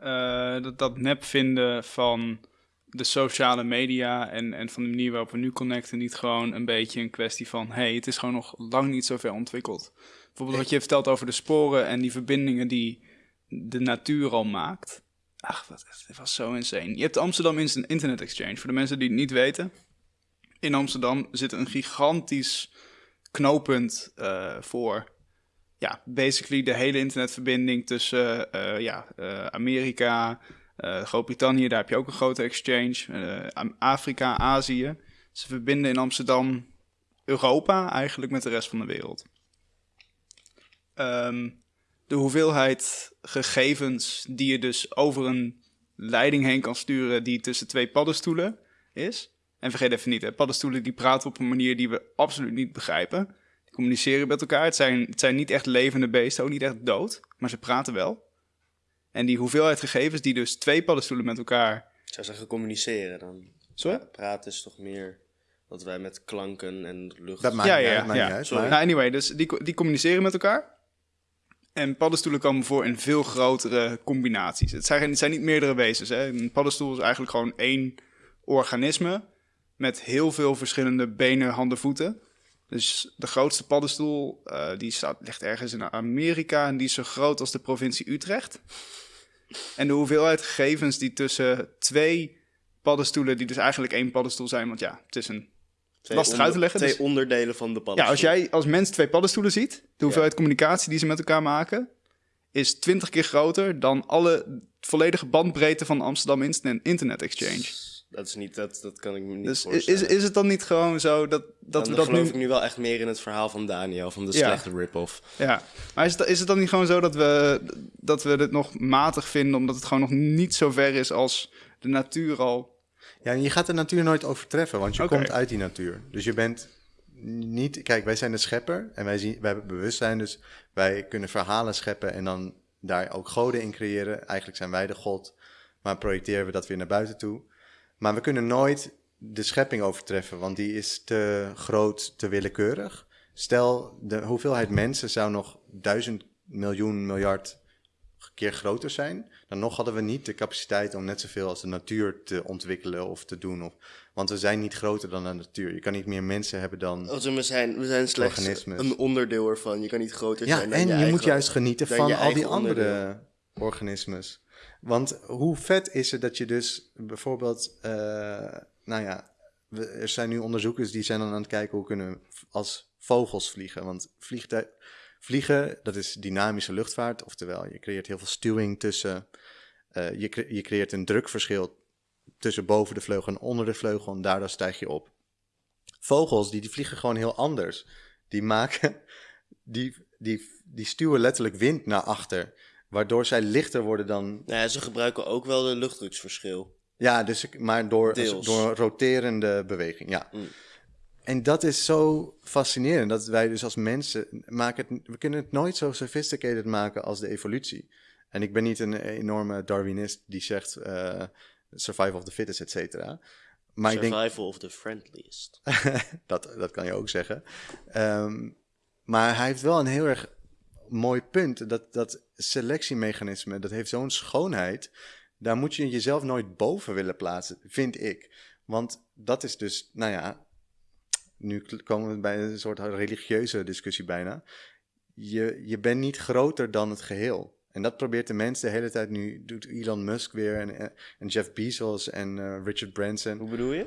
A: eh, dat, dat nep vinden van de sociale media en, en van de manier waarop we nu connecten niet gewoon een beetje een kwestie van, hey, het is gewoon nog lang niet zo ver ontwikkeld. Bijvoorbeeld wat je vertelt over de sporen en die verbindingen die de natuur al maakt. Ach, wat, het was zo insane. Je hebt Amsterdam Internet Exchange. Voor de mensen die het niet weten. In Amsterdam zit een gigantisch knooppunt eh, voor ja, basically de hele internetverbinding tussen eh, ja, eh, Amerika, eh, Groot-Brittannië, daar heb je ook een grote exchange, Afrika, Azië. Ze verbinden in Amsterdam Europa eigenlijk met de rest van de wereld. Ehm, de hoeveelheid gegevens die je dus over een leiding heen kan sturen die tussen twee paddenstoelen is. En vergeet even niet, hè, paddenstoelen die praten op een manier die we absoluut niet begrijpen. Communiceren met elkaar. Het zijn, het zijn niet echt levende beesten, ook niet echt dood, maar ze praten wel. En die hoeveelheid gegevens die dus twee paddenstoelen met elkaar...
B: Ik zou zeggen communiceren dan.
A: Sorry?
B: Ja, praten is toch meer dat wij met klanken en lucht.
C: Dat maakt
A: Ja,
C: niet
A: ja,
C: uit,
A: ja,
C: maakt
A: ja.
C: niet uit. Maar-
A: Nou, anyway, dus die, die communiceren met elkaar. En paddenstoelen komen voor in veel grotere combinaties. Het zijn, het zijn niet meerdere wezens. Hè. Een paddenstoel is eigenlijk gewoon één organisme met heel veel verschillende benen, handen, voeten. Dus de grootste paddenstoel, eh, die staat, ligt ergens in Amerika en die is zo groot als de provincie Utrecht. En de hoeveelheid gegevens die tussen twee paddenstoelen, die dus eigenlijk één paddenstoel zijn, want ja, het is een
B: Twee
A: lastig
B: onder-
A: uit te leggen,
B: Twee
A: dus-
B: onderdelen van de
A: ja,
B: paddenstoel.
A: als jij als mens twee paddenstoelen ziet, de hoeveelheid communicatie die ze met elkaar maken, is 20 keer groter dan alle volledige bandbreedte van Amsterdam Internet Exchange.
B: Dat is niet, dat, dat kan ik me niet
A: Dus
B: voorstellen.
A: is, is het dan niet gewoon zo dat, dat
B: dan
A: we dat
B: geloof
A: nu...
B: ik nu wel echt meer in het verhaal van Daniel, van de
A: Ja.
B: slechte rip-off.
A: Ja, maar is het, is het dan niet gewoon zo dat we, dat we dit nog matig vinden, omdat het gewoon nog niet zo ver is als de natuur al...
C: Ja, en je gaat de natuur nooit overtreffen, want je komt uit die natuur. Dus je bent niet... Kijk, wij zijn de schepper en wij, zien, wij hebben bewustzijn, dus wij kunnen verhalen scheppen en dan daar ook goden in creëren. Eigenlijk zijn wij de god, maar projecteren we dat weer naar buiten toe. Maar we kunnen nooit de schepping overtreffen, want die is te groot, te willekeurig. Stel, de hoeveelheid mensen zou nog duizend miljoen miljard keer groter zijn, dan nog hadden we niet de capaciteit om net zoveel als de natuur te ontwikkelen of te doen. Of, want we zijn niet groter dan de natuur. Je kan niet meer mensen hebben dan.
B: Oh, we, zijn, we zijn slechts
C: Organismes.
B: een onderdeel ervan. Je kan niet groter
C: Ja,
B: zijn dan
C: en je,
B: eigen-
C: moet juist genieten van al die andere organismes. Want hoe vet is het dat je dus bijvoorbeeld, eh, nou ja, er zijn nu onderzoekers die zijn dan aan het kijken hoe kunnen we als vogels vliegen. Want Vliegen, dat is dynamische luchtvaart, oftewel je creëert heel veel stuwing tussen, uh, je, je creëert een drukverschil tussen boven de vleugel en onder de vleugel en daardoor stijg je op. Vogels, die, die vliegen gewoon heel anders. Die maken, die, die, die stuwen letterlijk wind naar achter, waardoor zij lichter worden dan...
B: Nou ja, ze gebruiken ook wel de luchtdruksverschil.
C: Ja, dus, maar door, door roterende beweging, ja. Mm. En dat is zo fascinerend, dat wij dus als mensen maken het, we kunnen het nooit zo sophisticated maken als de evolutie. En ik ben niet een enorme Darwinist die zegt uh, survival of the fittest, et cetera.
B: Maar survival ik denk, of the friendliest. (laughs)
C: dat, dat kan je ook zeggen. Um, maar hij heeft wel een heel erg mooi punt. Dat, dat selectiemechanisme, dat heeft zo'n schoonheid. Daar moet je jezelf nooit boven willen plaatsen, vind ik. Want dat is dus, nou ja, nu komen we bij een soort religieuze discussie bijna. Je, je bent niet groter dan het geheel. En dat probeert de mens de hele tijd nu. Doet Elon Musk weer en, en Jeff Bezos en uh, Richard Branson.
B: Hoe bedoel je?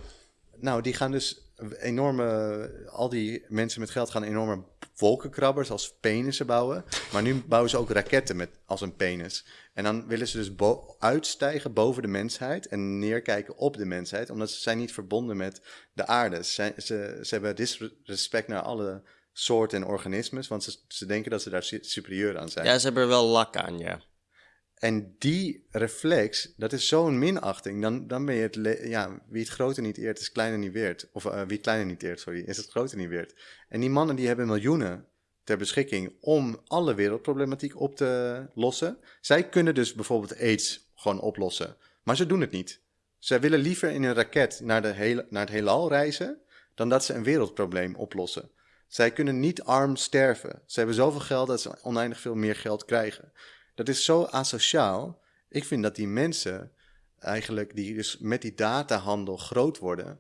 C: Nou, die gaan dus enorme. Al die mensen met geld gaan enorme wolkenkrabbers als penissen bouwen. Maar nu bouwen ze ook raketten met, als een penis. En dan willen ze dus uitstijgen boven de mensheid en neerkijken op de mensheid, omdat ze zijn niet verbonden met de aarde. Ze, ze, ze hebben disrespect naar alle soorten en organismes, want ze, ze denken dat ze daar superieur aan zijn.
B: Ja, ze hebben er wel lak aan, ja.
C: En die reflex, dat is zo'n minachting. Dan, dan ben je het, ja, wie het groter niet eert, is kleiner niet weert. Of uh, wie het kleiner niet eert, sorry, is het groter niet weert. En die mannen die hebben miljoenen ter beschikking om alle wereldproblematiek op te lossen. Zij kunnen dus bijvoorbeeld AIDS gewoon oplossen, maar ze doen het niet. Zij willen liever in een raket naar, de hele, naar het heelal reizen dan dat ze een wereldprobleem oplossen. Zij kunnen niet arm sterven. Ze hebben zoveel geld dat ze oneindig veel meer geld krijgen. Dat is zo asociaal. Ik vind dat die mensen eigenlijk die dus met die datahandel groot worden,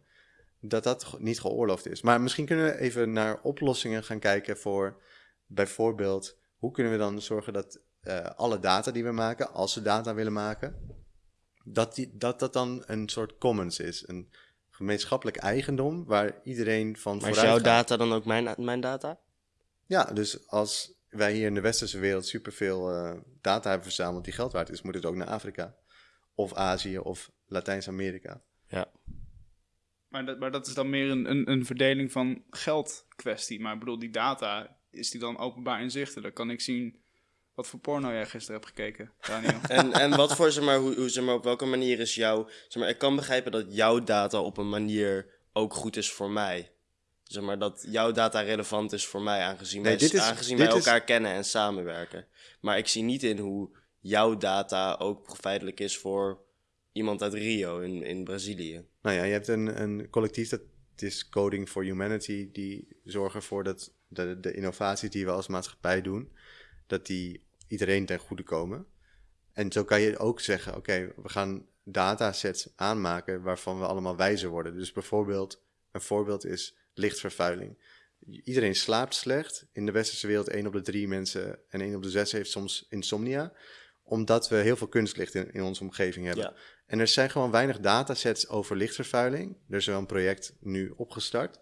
C: dat dat niet geoorloofd is. Maar misschien kunnen we even naar oplossingen gaan kijken voor bijvoorbeeld, hoe kunnen we dan zorgen dat uh, alle data die we maken, als we data willen maken, dat, die, dat dat dan een soort commons is, een gemeenschappelijk eigendom waar iedereen van
B: maar vooruit is jouw data dan ook mijn, mijn data?
C: Ja, dus als wij hier in de westerse wereld superveel uh, data hebben verzameld die geld waard is, moet het ook naar Afrika of Azië of Latijns-Amerika.
B: Ja.
A: Maar dat, maar dat is dan meer een, een, een verdeling van geld kwestie. Maar ik bedoel, die data, is die dan openbaar inzichtelijk? Kan ik zien wat voor porno jij gisteren hebt gekeken, Daniel? (laughs)
B: en, en wat voor, zeg maar, hoe, hoe, zeg maar, op welke manier is jouw... Zeg maar, ik kan begrijpen dat jouw data op een manier ook goed is voor mij. Zeg maar, dat jouw data relevant is voor mij, aangezien wij, is, aangezien wij elkaar kennen en samenwerken. Maar ik zie niet in hoe jouw data ook feitelijk is voor iemand uit Rio in, in Brazilië.
C: Nou ja, je hebt een, een collectief dat is Coding for Humanity, die zorgen ervoor dat de, de innovaties die we als maatschappij doen, dat die iedereen ten goede komen. En zo kan je ook zeggen, oké, we gaan datasets aanmaken waarvan we allemaal wijzer worden. Dus bijvoorbeeld, een voorbeeld is lichtvervuiling. Iedereen slaapt slecht. In de westerse wereld 1 op de 3 mensen en 1 op de 6 heeft soms insomnia. Omdat we heel veel kunstlicht in, in onze omgeving hebben. Ja. En er zijn gewoon weinig datasets over lichtvervuiling. Er is wel een project nu opgestart.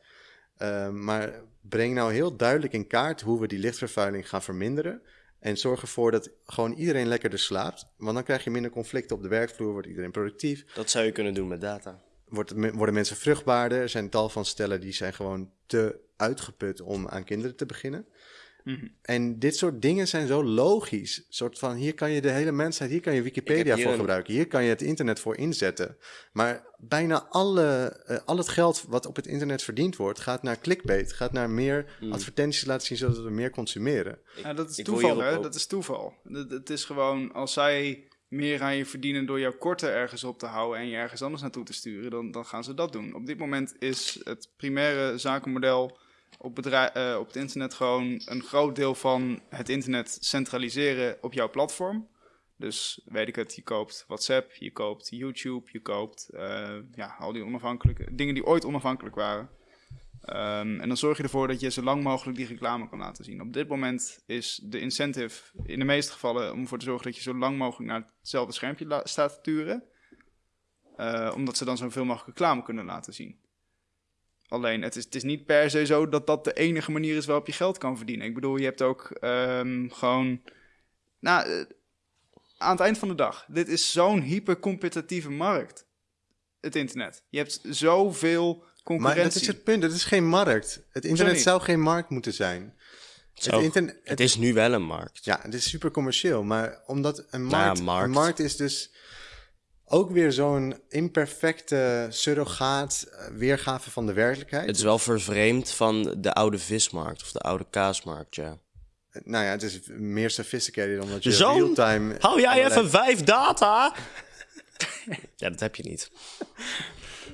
C: Uh, maar breng nou heel duidelijk in kaart hoe we die lichtvervuiling gaan verminderen. En zorg ervoor dat gewoon iedereen lekkerder slaapt. Want dan krijg je minder conflicten op de werkvloer, wordt iedereen productief.
B: Dat zou je kunnen doen met data.
C: Wordt, worden mensen vruchtbaarder? Er zijn tal van stellen die zijn gewoon te uitgeput om aan kinderen te beginnen. Mhm. En dit soort dingen zijn zo logisch. soort van, hier kan je de hele mensheid, hier kan je Wikipedia voor gebruiken. Hier kan je het internet voor inzetten. Maar bijna alle, uh, al het geld wat op het internet verdiend wordt, gaat naar clickbait. Gaat naar meer mm. advertenties laten zien, zodat we meer consumeren.
A: Ja, dat is toeval, hè? Dat is toeval. Het is gewoon, als zij meer aan je verdienen door jouw korten ergens op te houden en je ergens anders naartoe te sturen, dan, dan gaan ze dat doen. Op dit moment is het primaire zakenmodel op, uh, op het internet gewoon een groot deel van het internet centraliseren op jouw platform. Dus weet ik het, je koopt WhatsApp, je koopt YouTube, je koopt uh, ja, al die onafhankelijke dingen die ooit onafhankelijk waren. Um, en dan zorg je ervoor dat je zo lang mogelijk die reclame kan laten zien. Op dit moment is de incentive in de meeste gevallen om ervoor te zorgen dat je zo lang mogelijk naar hetzelfde schermpje staat te turen. Uh, omdat ze dan zoveel mogelijk reclame kunnen laten zien. Alleen, het is, het is niet per se zo dat dat de enige manier is waarop je geld kan verdienen. Ik bedoel, je hebt ook ehm, gewoon... Nou, eh, aan het eind van de dag, dit is zo'n hypercompetitieve markt. Het internet. Je hebt zoveel concurrentie.
C: Maar dat is het punt. Het is geen markt. Het internet zou geen markt moeten zijn.
B: Zo,
C: Het internet,
B: het is nu wel een markt.
C: Ja, het is super commercieel, maar omdat een
B: Nou ja,
C: markt,
B: markt.
C: een markt is dus ook weer zo'n imperfecte surrogaat eh, weergave van de werkelijkheid.
B: Het is wel vervreemd van de oude vismarkt of de oude kaasmarkt, ja.
C: Nou ja, het is meer sophisticated omdat je
B: Zo'n-
C: real-time...
B: Hou jij
C: allerlei-
B: even vijf data? (laughs) ja, dat heb je niet.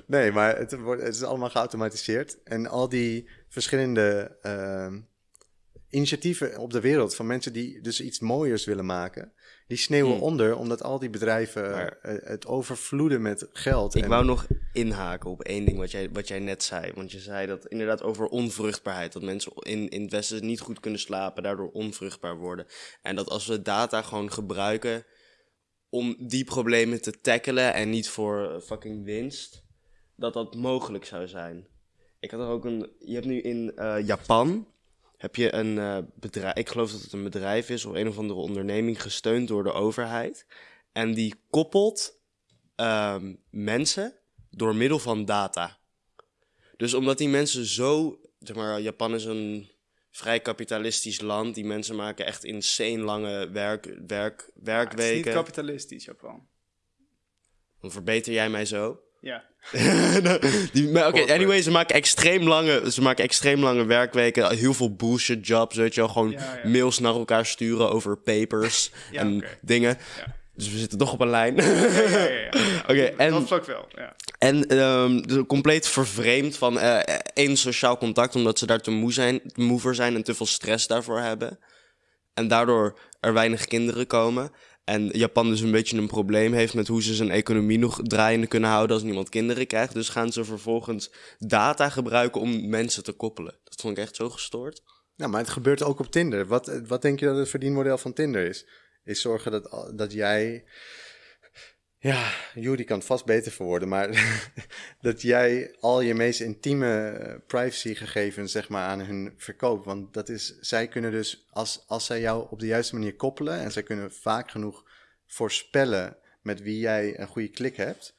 C: Nee, maar het, wordt, het is allemaal geautomatiseerd. En al die verschillende ehm, initiatieven op de wereld van mensen die dus iets mooiers willen maken, die sneeuwen
B: Hmm.
C: onder omdat al die bedrijven
B: Maar-
C: eh, het overvloeden met geld.
B: Ik
C: en,
B: wou nog inhaken op één ding wat jij, wat jij net zei. Want je zei dat inderdaad over onvruchtbaarheid. Dat mensen in, in het Westen niet goed kunnen slapen, daardoor onvruchtbaar worden. En dat als we data gewoon gebruiken om die problemen te tackelen en niet voor fucking winst, dat dat mogelijk zou zijn. Ik had er ook een. Je hebt nu in eh, Japan. Heb je een eh, bedrijf. Ik geloof dat het een bedrijf is of een of andere onderneming gesteund door de overheid. En die koppelt ehm, mensen door middel van data. Dus omdat die mensen zo. Zeg maar, Japan is een vrij kapitalistisch land. Die mensen maken echt insane lange werk, werk,
A: Het is niet
B: werkweken.
A: kapitalistisch, Japan.
B: Dan verbeter jij mij zo.
A: Ja. (laughs)
B: Die, maar Oké, anyway, ze maken, extreem lange, ze maken extreem lange werkweken. Heel veel bullshit jobs, weet je wel. Gewoon
A: Ja, ja.
B: mails naar elkaar sturen over papers (laughs)
A: Ja,
B: en dingen.
A: Ja.
B: Dus we zitten toch op een lijn.
A: Ja, ja, ja, ja. (laughs)
B: Oké, en...
A: Dat vlak wel, ja.
B: En ehm, de- compleet vervreemd van eh, één sociaal contact, omdat ze daar te moe, zijn, te moe voor zijn en te veel stress daarvoor hebben. En daardoor er weinig kinderen komen. En Japan dus een beetje een probleem heeft met hoe ze zijn economie nog draaiende kunnen houden als niemand kinderen krijgt. Dus gaan ze vervolgens data gebruiken om mensen te koppelen. Dat vond ik echt zo gestoord.
C: Nou, maar het gebeurt ook op Tinder. Wat, wat denk je dat het verdienmodel van Tinder is? Is zorgen dat, dat jij... Ja, Jury kan het vast beter verwoorden, maar (laughs) dat jij al je meest intieme eh, privacygegevens zeg maar aan hun verkoopt. Want dat is, zij kunnen dus, als, als zij jou op de juiste manier koppelen en zij kunnen vaak genoeg voorspellen met wie jij een goede klik hebt,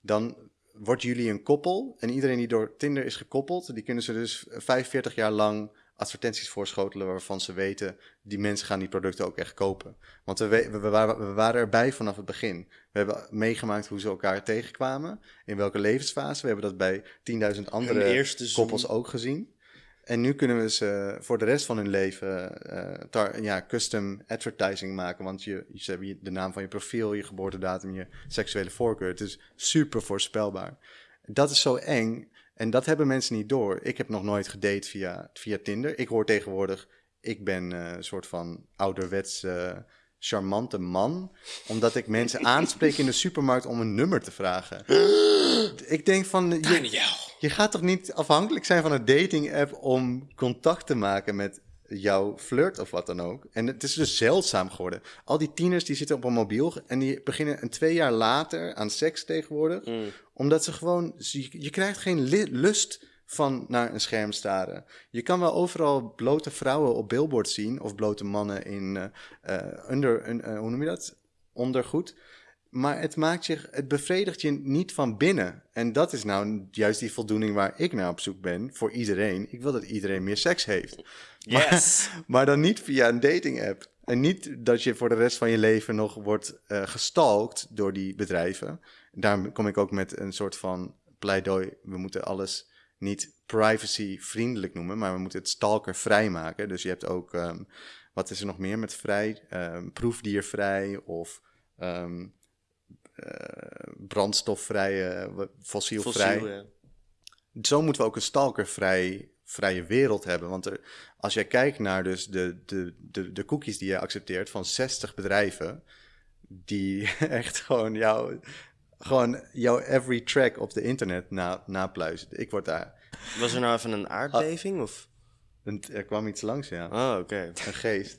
C: dan wordt jullie een koppel. En iedereen die door Tinder is gekoppeld, die kunnen ze dus 45 jaar lang advertenties voorschotelen waarvan ze weten, die mensen gaan die producten ook echt kopen. Want we, we, we waren, we waren erbij vanaf het begin. We hebben meegemaakt hoe ze elkaar tegenkwamen, in welke levensfase. We hebben dat bij 10.000 andere koppels ook gezien. En nu kunnen we ze voor de rest van hun leven eh, ja, custom advertising maken. Want je, ze hebben de naam van je profiel, je geboortedatum, je seksuele voorkeur. Het is super voorspelbaar. Dat is zo eng. En dat hebben mensen niet door. Ik heb nog nooit gedate via, via Tinder. Ik hoor tegenwoordig, ik ben eh, een soort van ouderwets eh, charmante man. Omdat ik mensen (laughs) aanspreek in de supermarkt om een nummer te vragen. (gasps) Ik denk van, je, je gaat toch niet afhankelijk zijn van een dating app om contact te maken met jouw flirt of wat dan ook. En het is dus zeldzaam geworden. Al die tieners die zitten op een mobiel en die beginnen een twee jaar later aan seks tegenwoordig. Omdat ze gewoon, je, je krijgt geen lust van naar een scherm staren. Je kan wel overal blote vrouwen op billboards zien of blote mannen in eh, eh, under, eh, hoe noem je dat? Ondergoed. Maar het maakt je, het bevredigt je niet van binnen. En dat is nou juist die voldoening waar ik naar op zoek ben voor iedereen. Ik wil dat iedereen meer seks heeft.
B: Yes. (laughs)
C: Maar dan niet via een dating app. En niet dat je voor de rest van je leven nog wordt eh gestalkt door die bedrijven. Daarom kom ik ook met een soort van pleidooi. We moeten alles niet privacy vriendelijk noemen, maar we moeten het stalkervrij maken. Dus je hebt ook, ehm, wat is er nog meer met vrij? Ehm, proefdiervrij of ehm, eh, brandstofvrij, uh, fossielvrij.
B: Fossiel, ja.
C: Zo moeten we ook een stalkervrij vrije wereld hebben. Want er, als jij kijkt naar dus de, de, de, de cookies die je accepteert van 60 bedrijven, die (laughs) echt gewoon jou, gewoon jouw every track op de internet na, napluizen. Ik word daar.
B: Was er nou even een aardbeving? Of?
C: een- Er kwam iets langs, ja.
B: Oh, oké.
C: Een geest.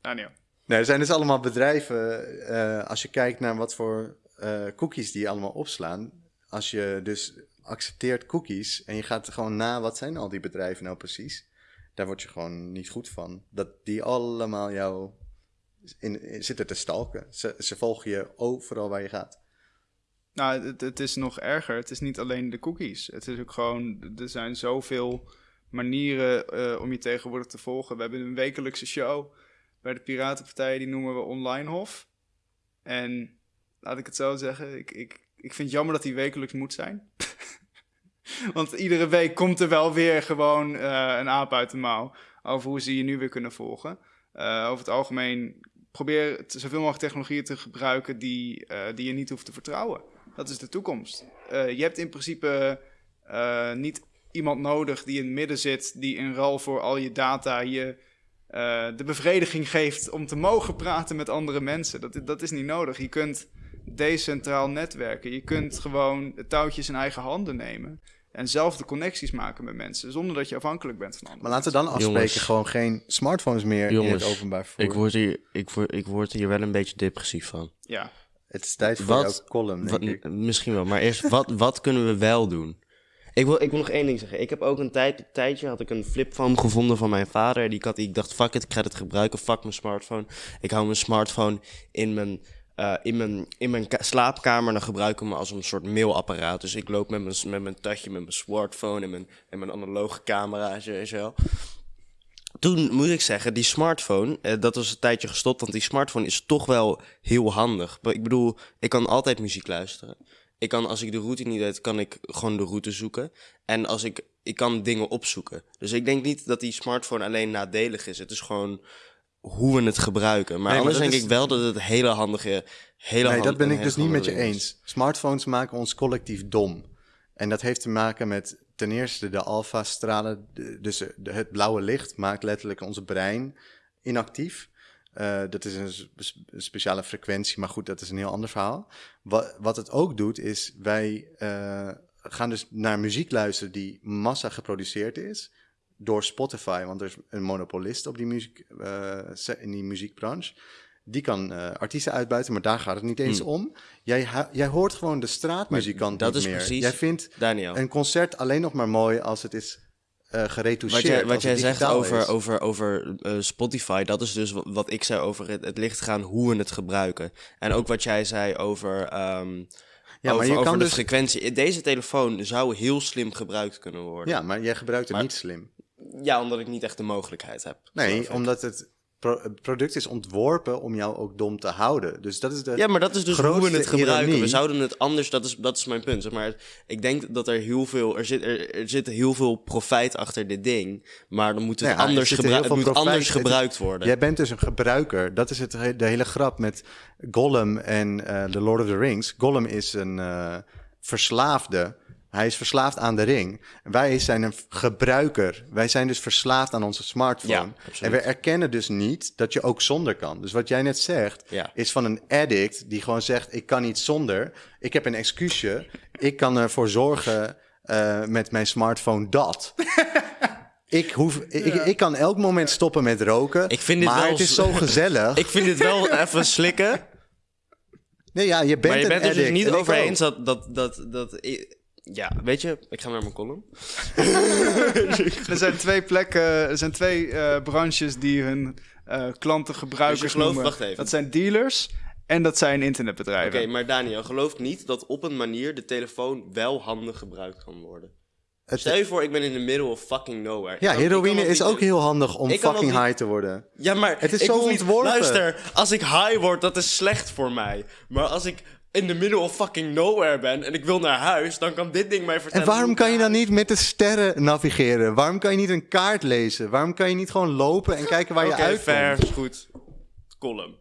A: Daniel.
C: Nee, er zijn dus allemaal bedrijven. eh, als je kijkt naar wat voor eh, cookies die allemaal opslaan. Als je dus accepteert cookies en je gaat gewoon na, wat zijn al die bedrijven nou precies? Daar word je gewoon niet goed van. Dat die allemaal jou in, zitten te stalken. Ze, ze volgen je overal waar je gaat.
A: Nou, het, het is nog erger. Het is niet alleen de cookies. Het is ook gewoon, er zijn zoveel manieren eh, om je tegenwoordig te volgen. We hebben een wekelijkse show bij de Piratenpartij, die noemen we Online Hof. En laat ik het zo zeggen, ik, ik, ik vind het jammer dat die wekelijks moet zijn. (laughs) Want iedere week komt er wel weer gewoon eh, een aap uit de mouw over hoe ze je nu weer kunnen volgen. Eh, over het algemeen probeer zoveel mogelijk technologieën te gebruiken die, eh, die je niet hoeft te vertrouwen. Dat is de toekomst. Je hebt in principe niet iemand nodig die in het midden zit, die in ruil voor al je data je de bevrediging geeft om te mogen praten met andere mensen. Dat, dat is niet nodig. Je kunt decentraal netwerken. Je kunt gewoon het touwtjes in eigen handen nemen. En zelf de connecties maken met mensen, zonder dat je afhankelijk bent van anderen.
C: Maar laten we dan afspreken
B: Jongens.
C: gewoon geen smartphones meer in het openbaar vervoer.
B: Ik word, hier, ik, word, ik word hier wel een beetje depressief van.
A: Ja,
C: Het is tijd voor
B: Wat-
C: jouw column, denk
B: Wat-
C: ik.
B: misschien wel, maar eerst, wat, wat kunnen we wel doen? Ik wil, ik wil nog één ding zeggen. Ik heb ook een tijd, tijdje had ik een flipphone gevonden van mijn vader. Die ik, had, ik dacht, fuck it, ik ga het gebruiken. Fuck mijn smartphone. Ik hou mijn smartphone in mijn, eh, in mijn, in slaapkamer. Dan gebruik ik hem als een soort mailapparaat. Dus ik loop met mijn, met mijn touchje, met mijn smartphone en mijn, en mijn analoge camera en zo. en zo. Toen moet ik zeggen, die smartphone, eh, dat was een tijdje gestopt, want die smartphone is toch wel heel handig. Ik bedoel, ik kan altijd muziek luisteren. Ik kan, als ik de route niet weet, kan ik gewoon de route zoeken. En als ik, ik kan dingen opzoeken. Dus ik denk niet dat die smartphone alleen nadelig is. Het is gewoon hoe we het gebruiken. Maar
C: maar
B: anders denk
C: is-
B: ik wel dat het hele handige... Hele
C: Nee,
B: hand-
C: dat ben ik dus niet met je
B: is.
C: eens. Smartphones maken ons collectief dom. En dat heeft te maken met ten eerste de alfa-stralen. Dus het blauwe licht maakt letterlijk ons brein inactief. Eh, dat is een speciale frequentie, maar goed, dat is een heel ander verhaal. Wat, wat het ook doet, is wij eh, gaan dus naar muziek luisteren die massa geproduceerd is door Spotify, want er is een monopolist op die muziek, eh, in die muziekbranche. Die kan eh, artiesten uitbuiten, maar daar gaat het niet eens
B: Hmm.
C: om. Jij, jij hoort gewoon de straatmuzikant
B: dat
C: niet
B: is
C: meer.
B: precies-
C: Jij vindt
B: Daniel.
C: een concert alleen nog maar mooi als het is eh geretoucheerd.
B: Wat jij, wat jij zegt over,
C: is.
B: over, over Spotify, dat is dus wat, ik zei over het, het licht gaan, hoe we het gebruiken. En ook wat jij zei over, ehm
C: Ja, maar je kan
B: de
C: dus-
B: frequentie. Deze telefoon zou heel slim gebruikt kunnen worden.
C: Ja, maar jij gebruikt het
B: Maar-
C: niet slim.
B: Ja, omdat ik niet echt de mogelijkheid heb.
C: Nee, omdat het pro- het product is ontworpen om jou ook dom te houden. Dus dat is de
B: Ja, maar dat is dus hoe we het gebruiken.
C: ironie.
B: We zouden het anders, dat is, dat is mijn punt. Zeg maar ik denk dat er heel veel, er zit, er, er zit heel veel profijt achter dit ding. Maar dan moet het,
C: Nou ja, er
B: anders, het
C: veel
B: moet
C: profijt-
B: anders
C: het
B: gebruikt worden.
C: Jij bent dus een gebruiker. Dat is het, he- de hele grap met Gollum en eh The Lord of the Rings. Gollum is een eh, verslaafde. Hij is verslaafd aan de ring. Wij zijn een gebruiker. Wij zijn dus verslaafd aan onze smartphone.
B: Ja,
C: en we erkennen dus niet dat je ook zonder kan. Dus wat jij net zegt,
B: Ja.
C: is van een addict die gewoon zegt: Ik kan niet zonder. Ik heb een excuusje. Ik kan ervoor zorgen eh, met mijn smartphone dat. (laughs) Ik, hoef, ik, ik kan elk moment stoppen met roken.
B: Ik vind dit
C: maar
B: wel
C: het is
B: zo-
C: gezellig. (laughs)
B: Ik vind dit wel even slikken.
C: nee, ja, je bent
B: maar je bent het dus niet over eens dat, dat, dat, dat... Ja, weet je, ik ga naar mijn column. (laughs)
A: Er zijn twee plekken, er zijn twee eh, branches die hun eh, klanten gebruikers
B: Dus je gelooft-
A: noemen.
B: wacht even.
A: Dat zijn dealers en dat zijn
B: Oké,
A: internetbedrijven.
B: maar Daniel, geloof niet dat op een manier de telefoon wel handig gebruikt kan worden.
C: Het-
B: Stel je voor, ik ben in the middle of fucking nowhere.
C: ja, heroïne is
B: niet-
C: ook heel handig om fucking
B: niet-
C: high te worden.
B: Ja, maar
C: Het is
B: ik
C: zo
B: niet...
C: ontworpen.
B: Luister, als ik high word, dat is slecht voor mij. Maar als ik in the middle of fucking nowhere ben en ik wil naar huis, dan kan dit ding mij vertellen...
C: En waarom kan je dan niet met de sterren navigeren? Waarom kan je niet een kaart lezen? Waarom kan je niet gewoon lopen en kijken waar je
B: Oké,
C: uitkomt?
B: fair, is goed. Column.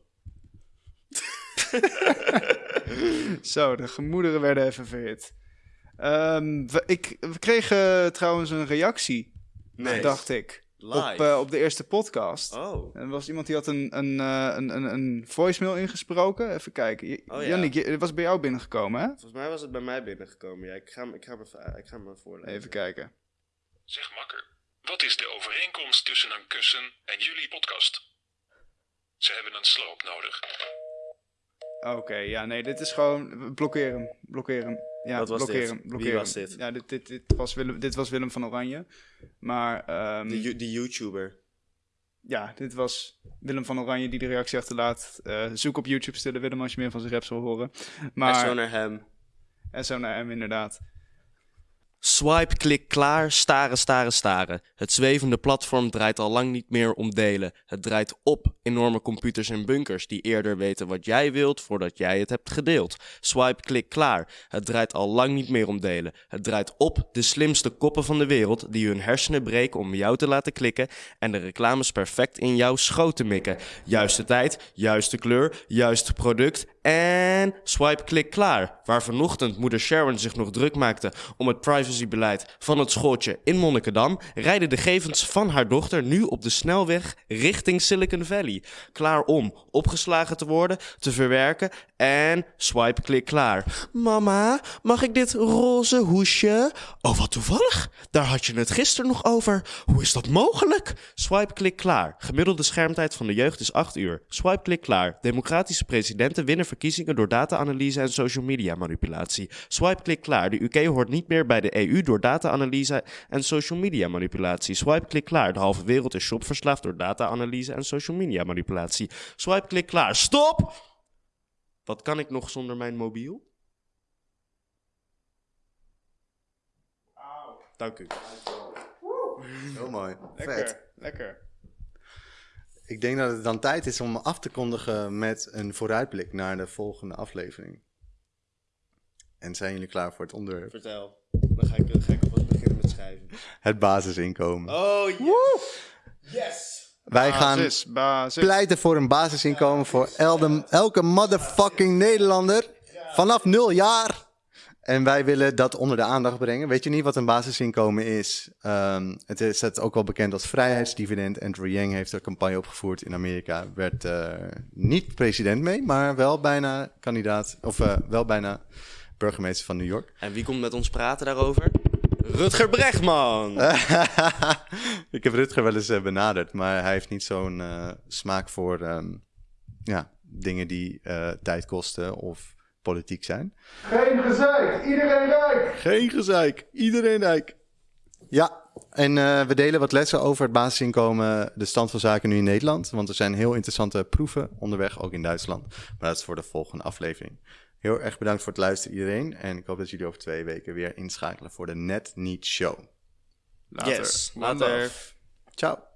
B: (laughs)
A: Zo, de gemoederen werden even verhit. Ehm, we, ik, we kregen trouwens een reactie,
B: Nee.
A: dacht ik,
B: Live.
A: op, eh, op de eerste podcast.
B: Oh.
A: En er was iemand die had een, een, eh, een, een, een voicemail ingesproken. Even kijken. J-
B: Oh, ja.
A: Jannik, het was bij jou binnengekomen, hè?
B: Volgens mij was het bij mij binnengekomen. Ja, ik ga, hem- ik ga, hem, even- ik ga hem voorlezen.
A: Even kijken.
D: Zeg makker, wat is de overeenkomst tussen een kussen en jullie podcast? Ze hebben een sloop nodig.
A: Oké, ja, nee, dit is gewoon... Blokkeer hem, blokkeer hem. Ja,
B: Wat was
A: blokkeren,
B: dit? Wie was dit?
A: Ja, dit, dit, dit, was Willem, dit was Willem van Oranje. Maar ehm,
B: De, die YouTuber.
A: ja, dit was Willem van Oranje die de reactie achterlaat. Eh, zoek op YouTube Stille Willem als je meer van zijn raps wil horen. Maar,
B: En zo naar hem.
A: en zo naar hem inderdaad.
B: Swipe, klik, klaar, staren, staren, staren. Het zwevende platform draait al lang niet meer om delen. Het draait op enorme computers en bunkers die eerder weten wat jij wilt voordat jij het hebt gedeeld. Swipe, klik, klaar. Het draait al lang niet meer om delen. Het draait op de slimste koppen van de wereld die hun hersenen breken om jou te laten klikken en de reclames perfect in jouw schoot te mikken. Juiste tijd, juiste kleur, juiste product en swipe, klik, klaar. Waar vanochtend moeder Sharon zich nog druk maakte om het privacybeleid van het schooltje in Monnikendam, rijden de gegevens van haar dochter nu op de snelweg richting Silicon Valley. Klaar om opgeslagen te worden, te verwerken en swipe, klik, klaar. Mama, mag ik dit roze hoesje? Oh, wat toevallig. Daar had je het gisteren nog over. Hoe is dat mogelijk? Swipe, klik, klaar. Gemiddelde schermtijd van de jeugd is 8 uur. Swipe, klik, klaar. Democratische presidenten winnen verkiezingen door data-analyse en social media manipulatie. Swipe, klik, klaar. De UK hoort niet meer bij de EU door data-analyse en social media manipulatie. Swipe, klik, klaar. De halve wereld is shopverslaafd door data-analyse en social media manipulatie. Swipe, klik, klaar. Stop! Wat kan ik nog zonder mijn mobiel? Dank u.
C: Heel mooi.
A: Lekker,
C: Vet.
A: lekker.
C: Ik denk dat het dan tijd is om af te kondigen met een vooruitblik naar de volgende aflevering. En zijn jullie klaar voor het onderwerp?
B: Vertel. Dan ga ik, dan ga ik alvast beginnen met schrijven.
C: Het basisinkomen.
B: Oh, yes! Yes!
C: Wij gaan
A: Basis, basis.
C: pleiten voor een basisinkomen voor elke motherfucking Nederlander vanaf nul jaar. En wij willen dat onder de aandacht brengen. Weet je niet wat een basisinkomen is? Ehm, het is het ook wel bekend als vrijheidsdividend. Andrew Yang heeft er een campagne opgevoerd in Amerika. Werd eh, niet president mee, maar wel bijna kandidaat. Of eh, wel bijna burgemeester van New York.
B: En wie komt met ons praten daarover? Rutger Bregman! (laughs)
C: Ik heb Rutger wel eens eh, benaderd, maar hij heeft niet zo'n smaak voor ehm, ja, dingen die tijd kosten of politiek zijn.
E: Geen gezeik, iedereen rijk.
C: Geen gezeik, iedereen rijk. Ja, en eh, we delen wat lessen over het basisinkomen, de stand van zaken nu in Nederland. Want er zijn heel interessante proeven onderweg, ook in Duitsland. Maar dat is voor de volgende aflevering. Heel erg bedankt voor het luisteren iedereen. En ik hoop dat jullie over twee weken weer inschakelen voor de Net Niet Show.
A: Later.
B: Yes, later.
C: Ciao.